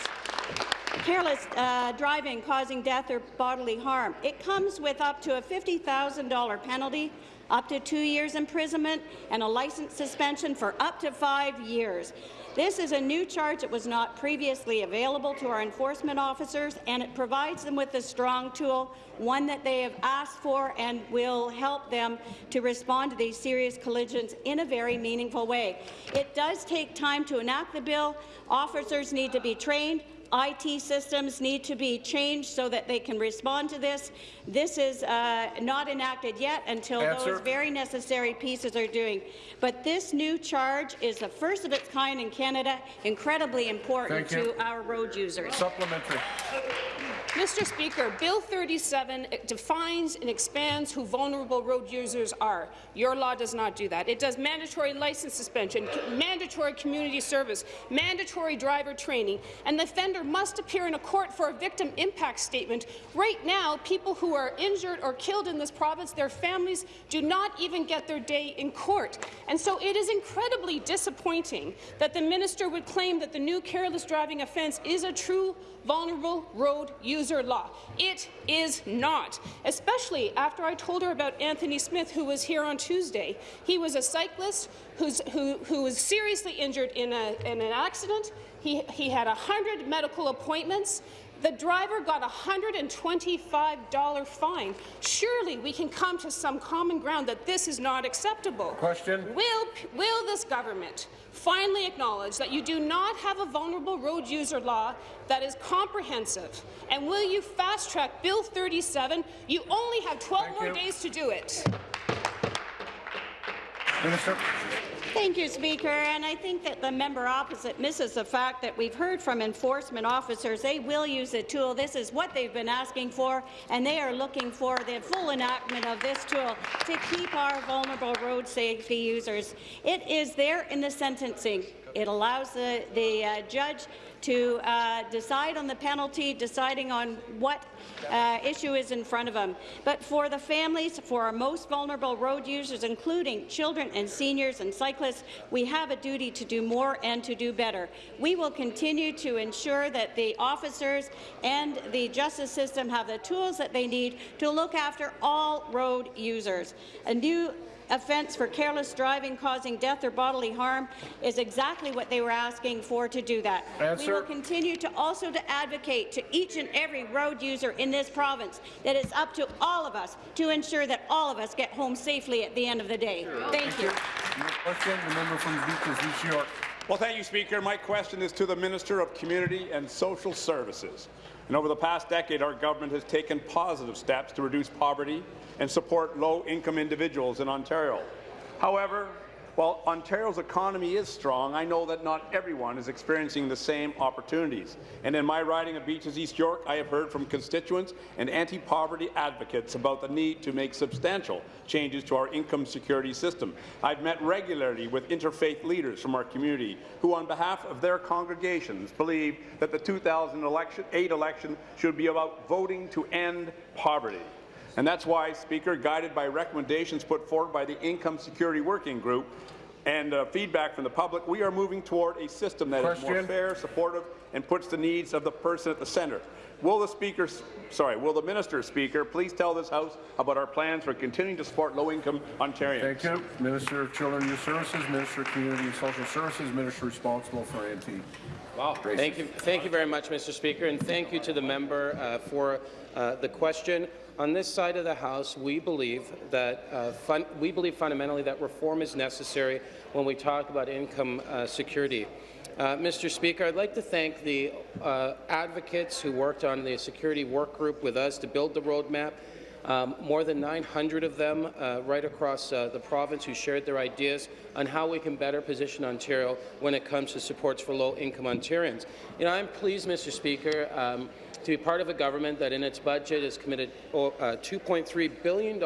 careless uh, driving causing death or bodily harm. It comes with up to a $50,000 penalty up to two years imprisonment, and a license suspension for up to five years. This is a new charge that was not previously available to our enforcement officers, and it provides them with a strong tool, one that they have asked for and will help them to respond to these serious collisions in a very meaningful way. It does take time to enact the bill. Officers need to be trained. IT systems need to be changed so that they can respond to this. This is uh, not enacted yet until Answer. those very necessary pieces are doing. But this new charge is the first of its kind in Canada, incredibly important Thank to our road users. Supplementary. Mr. Speaker, Bill 37 defines and expands who vulnerable road users are. Your law does not do that. It does mandatory license suspension, mandatory community service, mandatory driver training, and the offender must appear in a court for a victim impact statement. Right now, people who are injured or killed in this province, their families do not even get their day in court. And so it is incredibly disappointing that the minister would claim that the new careless driving offence is a true vulnerable road user law. It is not, especially after I told her about Anthony Smith, who was here on Tuesday. He was a cyclist who, who was seriously injured in, a, in an accident. He, he had 100 medical appointments. The driver got a $125 fine. Surely we can come to some common ground that this is not acceptable. Question. Will, will this government finally acknowledge that you do not have a vulnerable road user law that is comprehensive? And will you fast-track Bill 37? You only have 12 Thank more you. days to do it. Minister. Thank you, Speaker. And I think that the member opposite misses the fact that we've heard from enforcement officers they will use the tool. This is what they've been asking for, and they are looking for the full enactment of this tool to keep our vulnerable road safety users. It is there in the sentencing. It allows the, the uh, judge to uh, decide on the penalty, deciding on what uh, issue is in front of them. But for the families, for our most vulnerable road users, including children and seniors and cyclists, we have a duty to do more and to do better. We will continue to ensure that the officers and the justice system have the tools that they need to look after all road users. A new offence for careless driving causing death or bodily harm is exactly what they were asking for to do that. We will continue to also to advocate to each and every road user in this province that it's up to all of us to ensure that all of us get home safely at the end of the day. Thank you. Question. The member from Beaches, East York. Well, thank you, Speaker. My question is to the Minister of Community and Social Services. And over the past decade, our government has taken positive steps to reduce poverty and support low-income individuals in Ontario. However, while Ontario's economy is strong, I know that not everyone is experiencing the same opportunities. And in my riding of Beaches East York, I have heard from constituents and anti-poverty advocates about the need to make substantial changes to our income security system. I've met regularly with interfaith leaders from our community who, on behalf of their congregations, believe that the 2008 election should be about voting to end poverty. And that's why, Speaker, guided by recommendations put forward by the Income Security Working Group and uh, feedback from the public, we are moving toward a system that is more fair, supportive, and puts the needs of the person at the centre. Will the Speaker, sorry, will the Minister, Speaker, please tell this House about our plans for continuing to support low-income Ontarians? Thank you. Minister of Children and Youth Services, Minister of Community and Social Services, Minister responsible for NT. Wow. Thank you, thank you very much, Mr. Speaker, and thank you to the member uh, for uh, the question. On this side of the House, we believe that uh, we believe fundamentally that reform is necessary when we talk about income uh, security. Uh, Mr. Speaker, I'd like to thank the uh, advocates who worked on the security work group with us to build the roadmap. Um, more than 900 of them uh, right across uh, the province who shared their ideas on how we can better position Ontario when it comes to supports for low-income Ontarians. You know, I'm pleased, Mr. Speaker, um, to be part of a government that in its budget has committed uh, $2.3 billion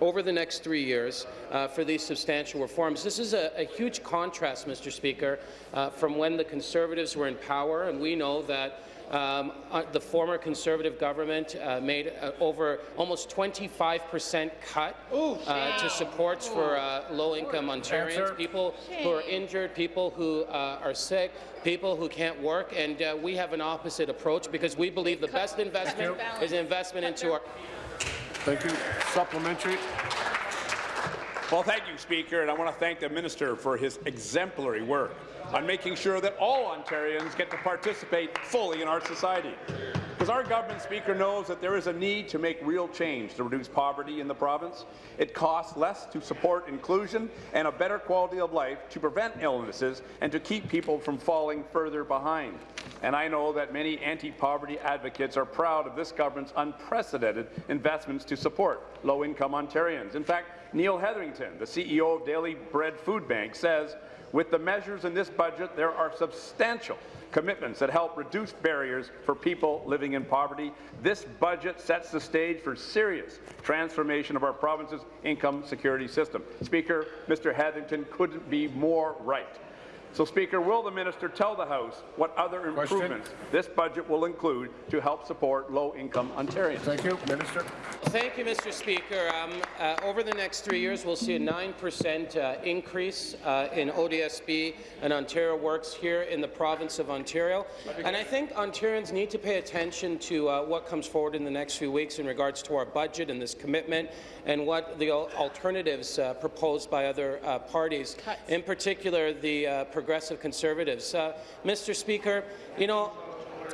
over the next three years uh, for these substantial reforms. This is a, a huge contrast, Mr. Speaker, uh, from when the Conservatives were in power, and we know that um, uh, the former Conservative government uh, made uh, over almost 25 percent cut uh, to supports for uh, low-income Ontarians, Answer. people who are injured, people who uh, are sick, people who can't work, and uh, we have an opposite approach because we believe the best investment is investment into our Thank you. Supplementary. Well, thank you, Speaker, and I want to thank the Minister for his exemplary work on making sure that all Ontarians get to participate fully in our society. Because our government, Speaker, knows that there is a need to make real change to reduce poverty in the province. It costs less to support inclusion and a better quality of life to prevent illnesses and to keep people from falling further behind. And I know that many anti-poverty advocates are proud of this government's unprecedented investments to support low-income Ontarians. In fact, Neil Hetherington, the CEO of Daily Bread Food Bank, says, with the measures in this budget, there are substantial commitments that help reduce barriers for people living in poverty. This budget sets the stage for serious transformation of our province's income security system. Speaker, Mr. Hetherington couldn't be more right. So, Speaker, will the minister tell the House what other Question. improvements this budget will include to help support low-income Ontarians? Thank you, Minister. Thank you, Mr. Speaker. Um, uh, over the next three years, we'll see a 9% uh, increase uh, in ODSP and Ontario Works here in the province of Ontario. And I think Ontarians need to pay attention to uh, what comes forward in the next few weeks in regards to our budget and this commitment and what the al alternatives uh, proposed by other uh, parties, in particular the uh, Progressive Conservatives. Uh, Mr. Speaker, you know,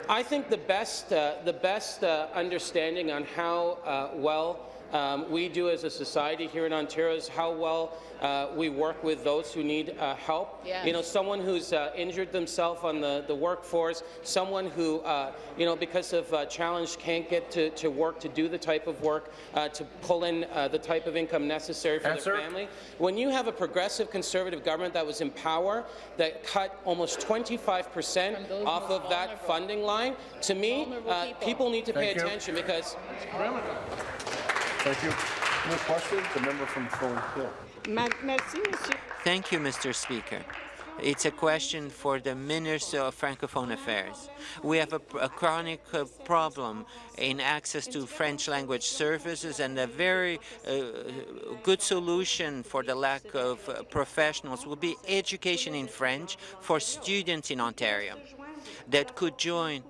I think the best, uh, the best uh, understanding on how well um, we do as a society here in Ontario is how well uh, we work with those who need uh, help. Yes. You know, someone who's uh, injured themselves on the, the workforce, someone who, uh, you know, because of uh, challenge can't get to, to work to do the type of work, uh, to pull in uh, the type of income necessary for Answer. their family. When you have a progressive conservative government that was in power, that cut almost 25 percent off of that funding line, to me, uh, people need to pay Thank you. attention because Thank you. New question, the member from Thornhill. Thank you, Mr. Speaker. It's a question for the Minister of Francophone Affairs. We have a, a chronic uh, problem in access to French language services and a very uh, good solution for the lack of uh, professionals would be education in French for students in Ontario that could join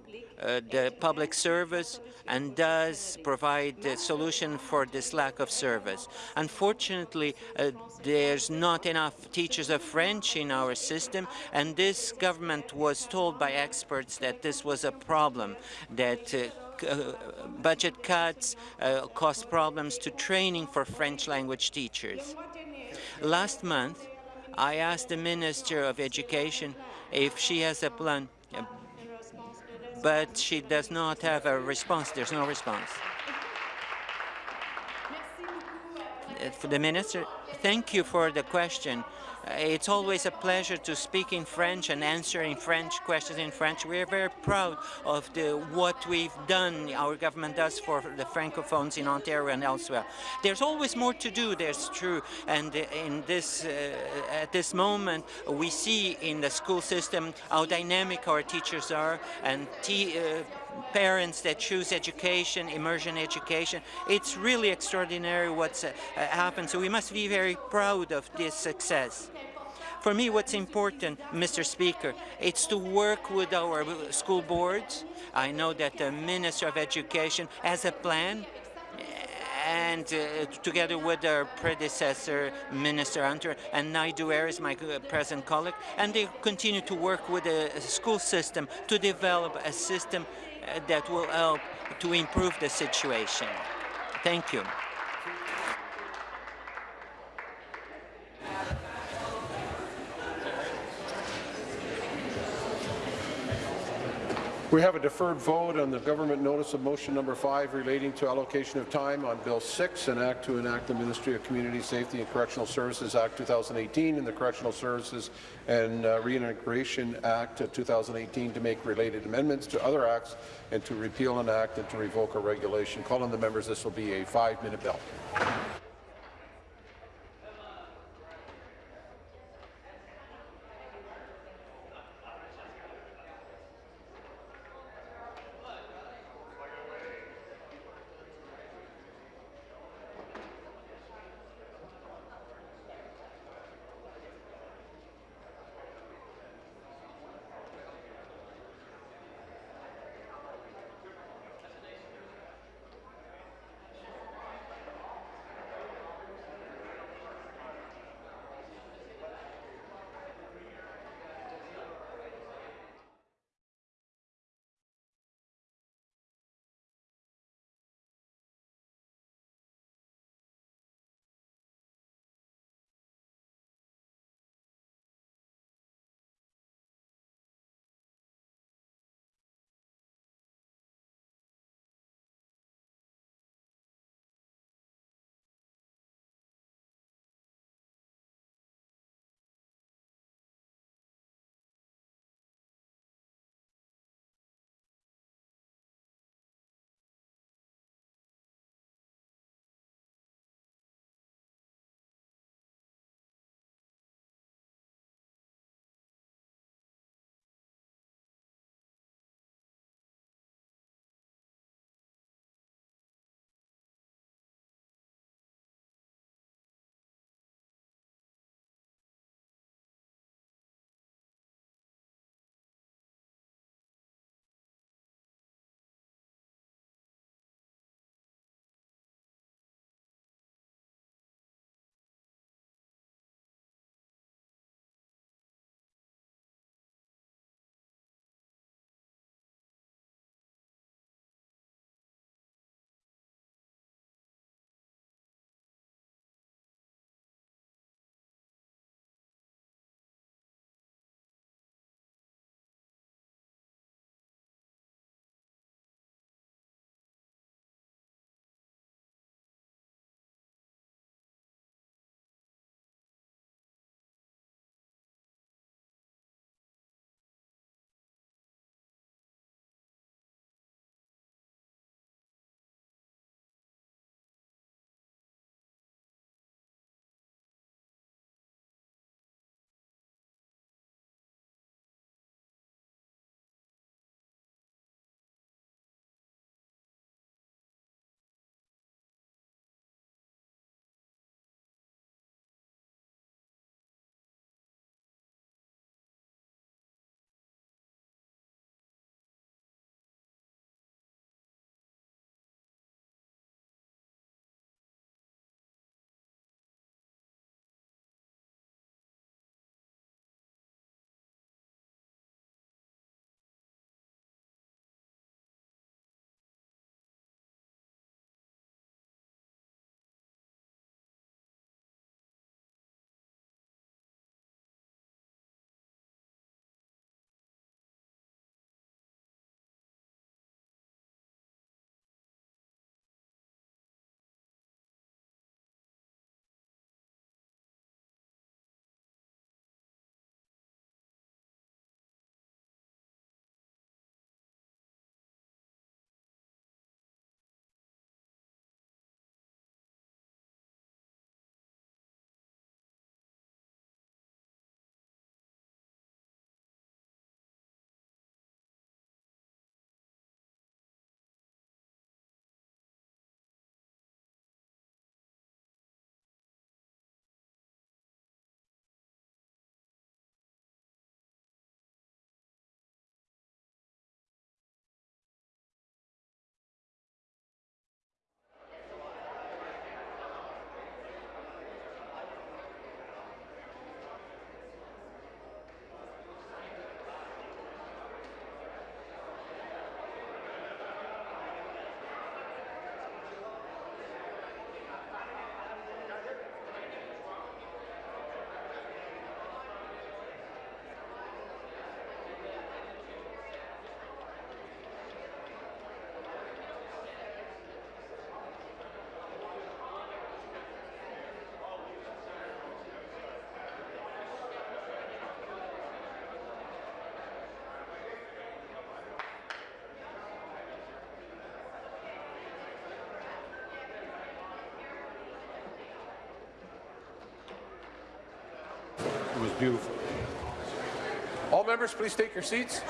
the public service and does provide a solution for this lack of service. Unfortunately, uh, there's not enough teachers of French in our system, and this government was told by experts that this was a problem, that uh, uh, budget cuts uh, cause problems to training for French language teachers. Last month, I asked the Minister of Education if she has a plan, uh, but she does not have a response. There's no response. Uh, For the Minister, thank you for the question. It's always a pleasure to speak in French and answer in French questions in French. We're very proud of the, what we've done, our government does for the Francophones in Ontario and elsewhere. There's always more to do, that's true. And in this, uh, at this moment, we see in the school system how dynamic our teachers are and te uh, parents that choose education, immersion education. It's really extraordinary what's uh, happened. So we must be very proud of this success. For me, what's important, Mr. Speaker, it's to work with our school boards. I know that the Minister of Education has a plan and uh, together with our predecessor, Minister Hunter, and Naidoo-Harris is my uh, present colleague, and they continue to work with the school system to develop a system Uh, that will help to improve the situation. Thank you. We have a deferred vote on the government notice of motion number five relating to allocation of time on Bill 6, an act to enact the Ministry of Community Safety and Correctional Services Act 2018 and the Correctional Services and uh, Reintegration Act of 2018 to make related amendments to other acts and to repeal an act and to revoke a regulation. Call on the members. This will be a five-minute bill. All members, please take your seats.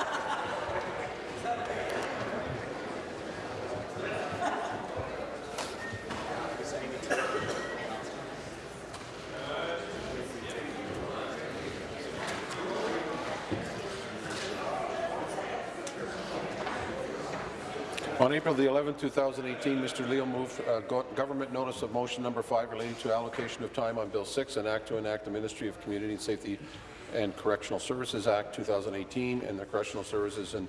April the 11th, 2018, Mr. Leal moved uh, go government notice of motion number five relating to allocation of time on Bill 6, an act to enact the Ministry of Community and Safety and Correctional Services Act 2018 and the Correctional Services and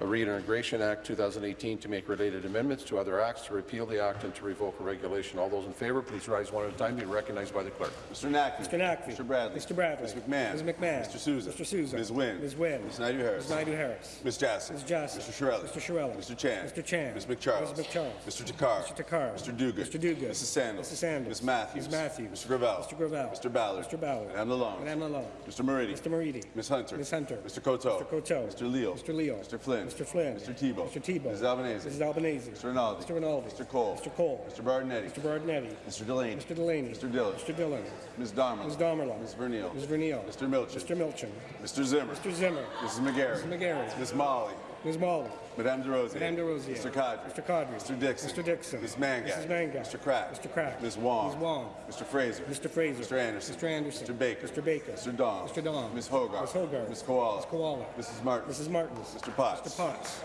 Reintegration Act 2018 to make related amendments to other acts, to repeal the act and to revoke a regulation. All those in favour, please rise one at a time. Be recognized by the clerk. Mr. Naqvi. Mr. Naqvi. Mr. Bradley. Mr. Bradley. Ms. McMahon. Ms. McMahon. Mr. Sousa. Mr. Sousa. Ms. Wynne. Ms. Wynne. Ms. Naidoo-Harris. Ms. Naidoo-Harris. Ms. Jassy. Ms. Jassy. Mr. Chiarelli. Mr. Chiarelli. Mr. Chan. Mr. Chan. Ms. MacCharles. Ms. MacCharles. Mr. Takhar. Mr. Takhar. Mr. Duguid. Mr. Duguid. Mrs. Sandals. Mrs. Sandals. Ms. Matthews. Ms. Matthews. Mr. Gravelle. Mr. Gravelle. Mr. Ballard. Mr. Ballard. Madame Lalonde. Madame Lalonde. Mr. Moridi. Mr. Moridi. Ms. Hunter. Ms. Hunter. Mr. Coteau. Mr. Coteau. Mr. Leal. Mr. Leal. Mr. Flynn. Mr. Flynn. Mr. Thibeault. Mr. Thibeault. Mrs. Albanese. Mrs. Albanese. Mr. Rinaldi. Mr. Rinaldi. Mr. Cole. Mr. Cole. Mr. Berardinetti. Mr. Berardinetti. Mr. Delaney. Mr. Delaney. Mr. Dhillon. Mr. Dhillon. Ms. Damerla. Ms. Damerla. Ms. Vernile. Ms. Vernile. Mr. Milczyn. Mr. Milczyn. Mr. Zimmer. Mr. Zimmer. Mrs. McGarry. Mrs. McGarry. Ms. Malhi. Ms. Malhi. Madame Des Rosiers. Madame Des Rosiers. Mr. Qaadri. Mr. Qaadri. Mr. Dickson. Mr. Dickson. Ms. Mangat. Mrs. Mangat. Mr. Crack. Mr. Crack. Ms. Wong. Ms. Wong. Mr. Fraser. Mr. Fraser. Mr. Anderson. Mr. Anderson. Mr. Baker. Mr. Baker. Mr. Don. Mr. Don. Ms. Hoggarth. Ms. Hoggarth. Ms. Kiwala. Ms. Kiwala. Mrs. Martin. Mrs. Martins. Mr. Potts. Mr. Potts.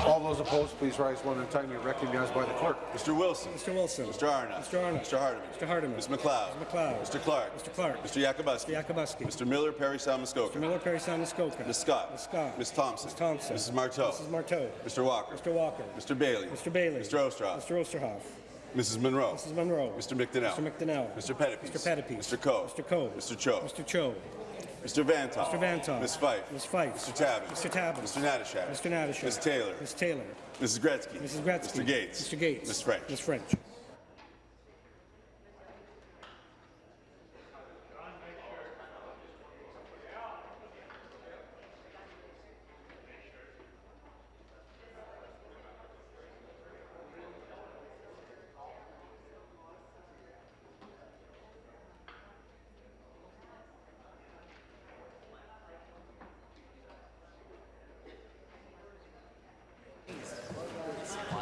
All those opposed, please rise one at a time. You're recognized by the clerk. Mr. Wilson. Mr. Wilson. Mr. Arnott. Mr. Arnott. Mr. Hardeman. Mr. Hardeman. Ms. MacLeod. Ms. MacLeod. Mr. Clark. Mr. Clark. Mr. Yakabuski. Mr. Yakabuski. Mr. Miller, Parry, Salmuskoka. Mr. Miller, Parry, Sound, Muskoka. Ms. Scott. Ms. Scott. Ms. Thompson. Ms. Thompson. Mrs. Martow. Mrs. Martow. Mr. Walker. Mr. Walker. Mr. Bailey. Mr. Bailey. Mr. Oosterhoff. Mr. Oosterhoff. Mrs. Munro. Mrs. Munro. Mr. McDonell. Mr. McDonell. Mr. Pettapiece. Mr. Pettapiece. Mr. Coe. Mr. Coe. Mr. Cho. Mr. Cho. Mr. Vanthof. Mr. Vanthof. Ms. Fife. Ms. Fife. Mr. Tabuns. Mr. Tabuns. Mr. Natyshak. Mr. Natyshak. Ms. Taylor. Ms. Taylor. Mrs. Gretzky. Mrs. Gretzky. Mr. Gates. Mr. Gates. Ms. French. Ms. French.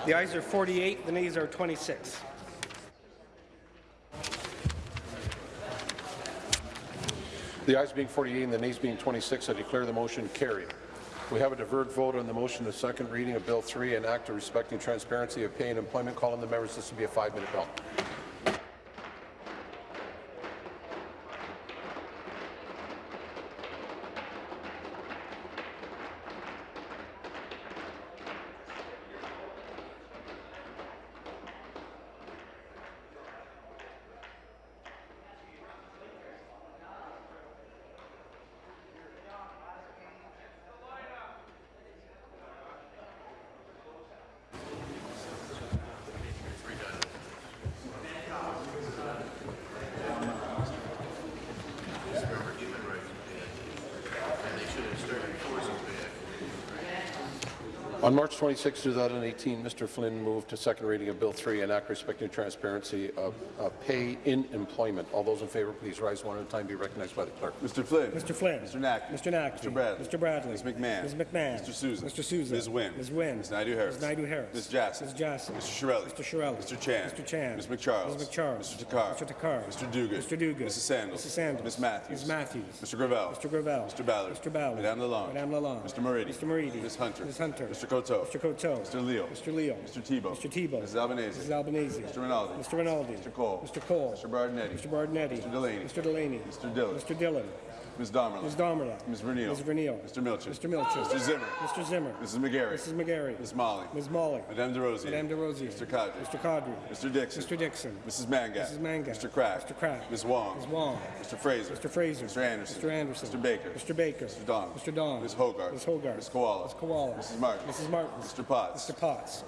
The ayes are 48, the nays are 26. The ayes being 48 and the nays being 26, I declare the motion carried. We have a deferred vote on the motion of second reading of Bill 3, an act of respecting transparency of pay and employment. Call on the members. This will be a five-minute bill. 26, 2018, Mr. Flynn moved to second reading of Bill 3, an act respecting transparency of, of pay in employment. All those in favour, please rise one at a time. Be recognized by the clerk. Mr. Flynn. Mr. Flynn. Mr. Nack. Mr. Nack. Mr. Bradley. Mr. Bradley. Ms. McMahon. Ms. McMahon. Mr. Sousa. Mr. Sousa. Ms. Wynne. Ms. Wynne. Ms. Naidoo-Harris. Ms. Naidoo-Harris. Ms. Jassy. Ms. Jassy. Mr. Chiarelli. Mr. Chiarelli. Mr. Chan. Mr. Chan. Ms. MacCharles. Ms. MacCharles. Mr. Takhar. Mr. Takhar. Mr. Duguid. Mr. Duguid. Mrs. Sandals. Mrs. Sandals. Ms. Matthews. Ms. Matthews. Mr. Gravelle. Mr. Gravelle. Mr. Ballard. Mr. Ballard. Madame Lalonde. Madame Lalonde. Mr. Moridi. Mr. Moridi. Ms. Hunter. Ms. Hunter. Mr. Coteau. Mr. Coteau. Mr. Leal. Mr. Leal. Mr. Thibeault. Mr. Thibeault. Mrs. Albanese. Mrs. Albanese. Mr. Rinaldi. Mr. Rinaldi. Mr. Cole. Mr. Cole. Mr. Berardinetti. Mr. Berardinetti. Mr. Delaney. Mr. Delaney. Mr. Dhillon. Mr. Dhillon. Ms. Damerla. Ms. Damerla. Ms. Vernile. Ms. Vernile. Mr. Milczyn. Mr. Milczyn. Mr. Zimmer. Mr. Zimmer. Mrs. McGarry. Mrs. McGarry. Ms. Malhi. Ms. Malhi. Madame Des Rosiers. Madame Des Rosiers. Mr. Qaadri. Mr. Qaadri. Mr. Dickson. Mr. Dickson. Mrs. Mangat. Mrs. Mangat. Mr. Crack. Mr. Crack. Ms. Wong. Ms. Wong. Mr. Fraser. Mr. Fraser. Mr. Anderson. Mr. Anderson. Mr. Baker. Mr. Baker. Mr. Don. Mr. Don. Ms. Hoggarth. Ms. Hoggarth. Ms. Kiwala. Ms. Kiwala. Mrs. Martin. Mrs. Martins. Mr. Potts. Mr. Potts.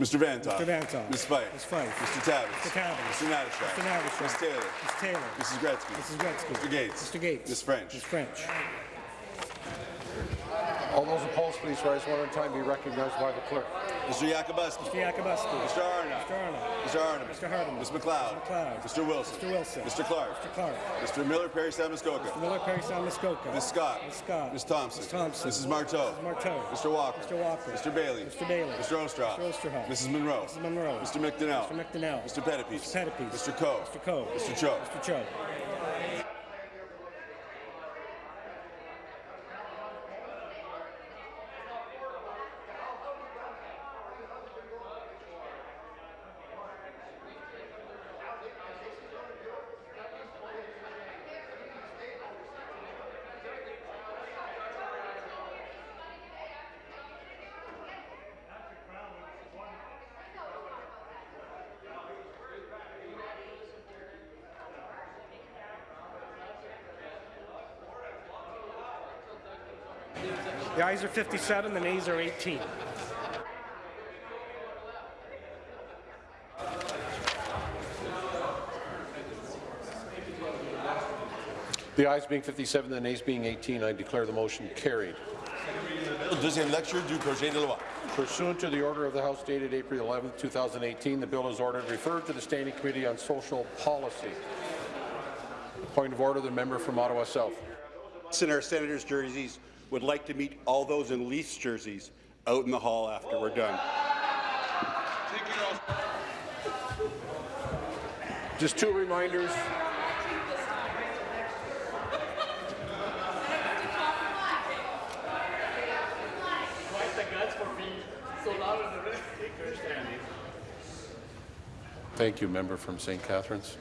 Mr. Vanthof. Mr. Vanthof. Ms. Fife. Ms. Fife. Mr. Tabuns. Mr. Tabuns. Mr. Natyshak. Mr. Natyshak. Ms. Taylor. Ms. Taylor. Mrs. Gretzky. Mrs. Gretzky. Mr. Gates. Mr. Gates. Ms. French. Ms. French. All those opposed, please rise one at a time. Be recognized by the clerk. Mr. Yakabuski. Mr. Yakabuski. Mr. Arnott. Mr. Arnott. Mr. Arnott. Mr. Hardeman. Ms. MacLeod. Mr. MacLeod. Mr. Wilson. Mr. Wilson. Mr. Clark. Mr. Clark. Mr. Miller Parry Samuskoka. Mr. Miller Parry Muskoka. Ms. Scott. Ms. Scott. Ms. Thompson. Ms. Thompson. Mrs. Martow. Mrs. Martow. Mr. Walker. Mr. Walker. Mr. Bailey. Mr. Bailey. Mr. Oosterhoff. Mr. Oosterhoff. Mrs. Munro. Mrs. Munro. Mr. McDonell. Mr. McDonell. Mr. Pettapiece. Mr. Pettapiece. Mr. Coe. Mr. Coe. Mr. Cho. Mr. Cho. Ayes are 57, the nays are 18. The ayes being 57, the nays being 18, I declare the motion carried. Deuxième lecture du projet de loi. Pursuant to the order of the House dated April 11, 2018, the bill is ordered referred to the Standing Committee on Social Policy. Point of order, the member from Ottawa South. in our senators' jerseys would like to meet all those in Leafs jerseys out in the hall after we're done. Just two reminders. Thank you, member from St. Catharines.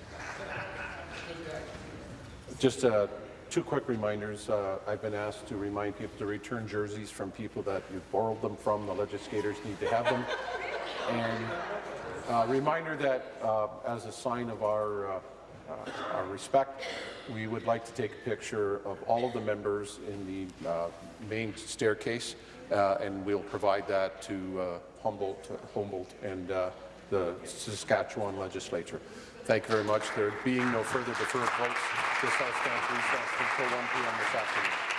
Just uh, two quick reminders. Uh, I've been asked to remind people to return jerseys from people that you've borrowed them from. The legislators need to have them. And uh, reminder that uh, as a sign of our, uh, our respect, we would like to take a picture of all of the members in the uh, main staircase, uh, and we'll provide that to Humboldt, Humboldt and the Saskatchewan legislature. Thank you very much. There being no further deferred votes, this House stands recessed until 1 p.m. this afternoon.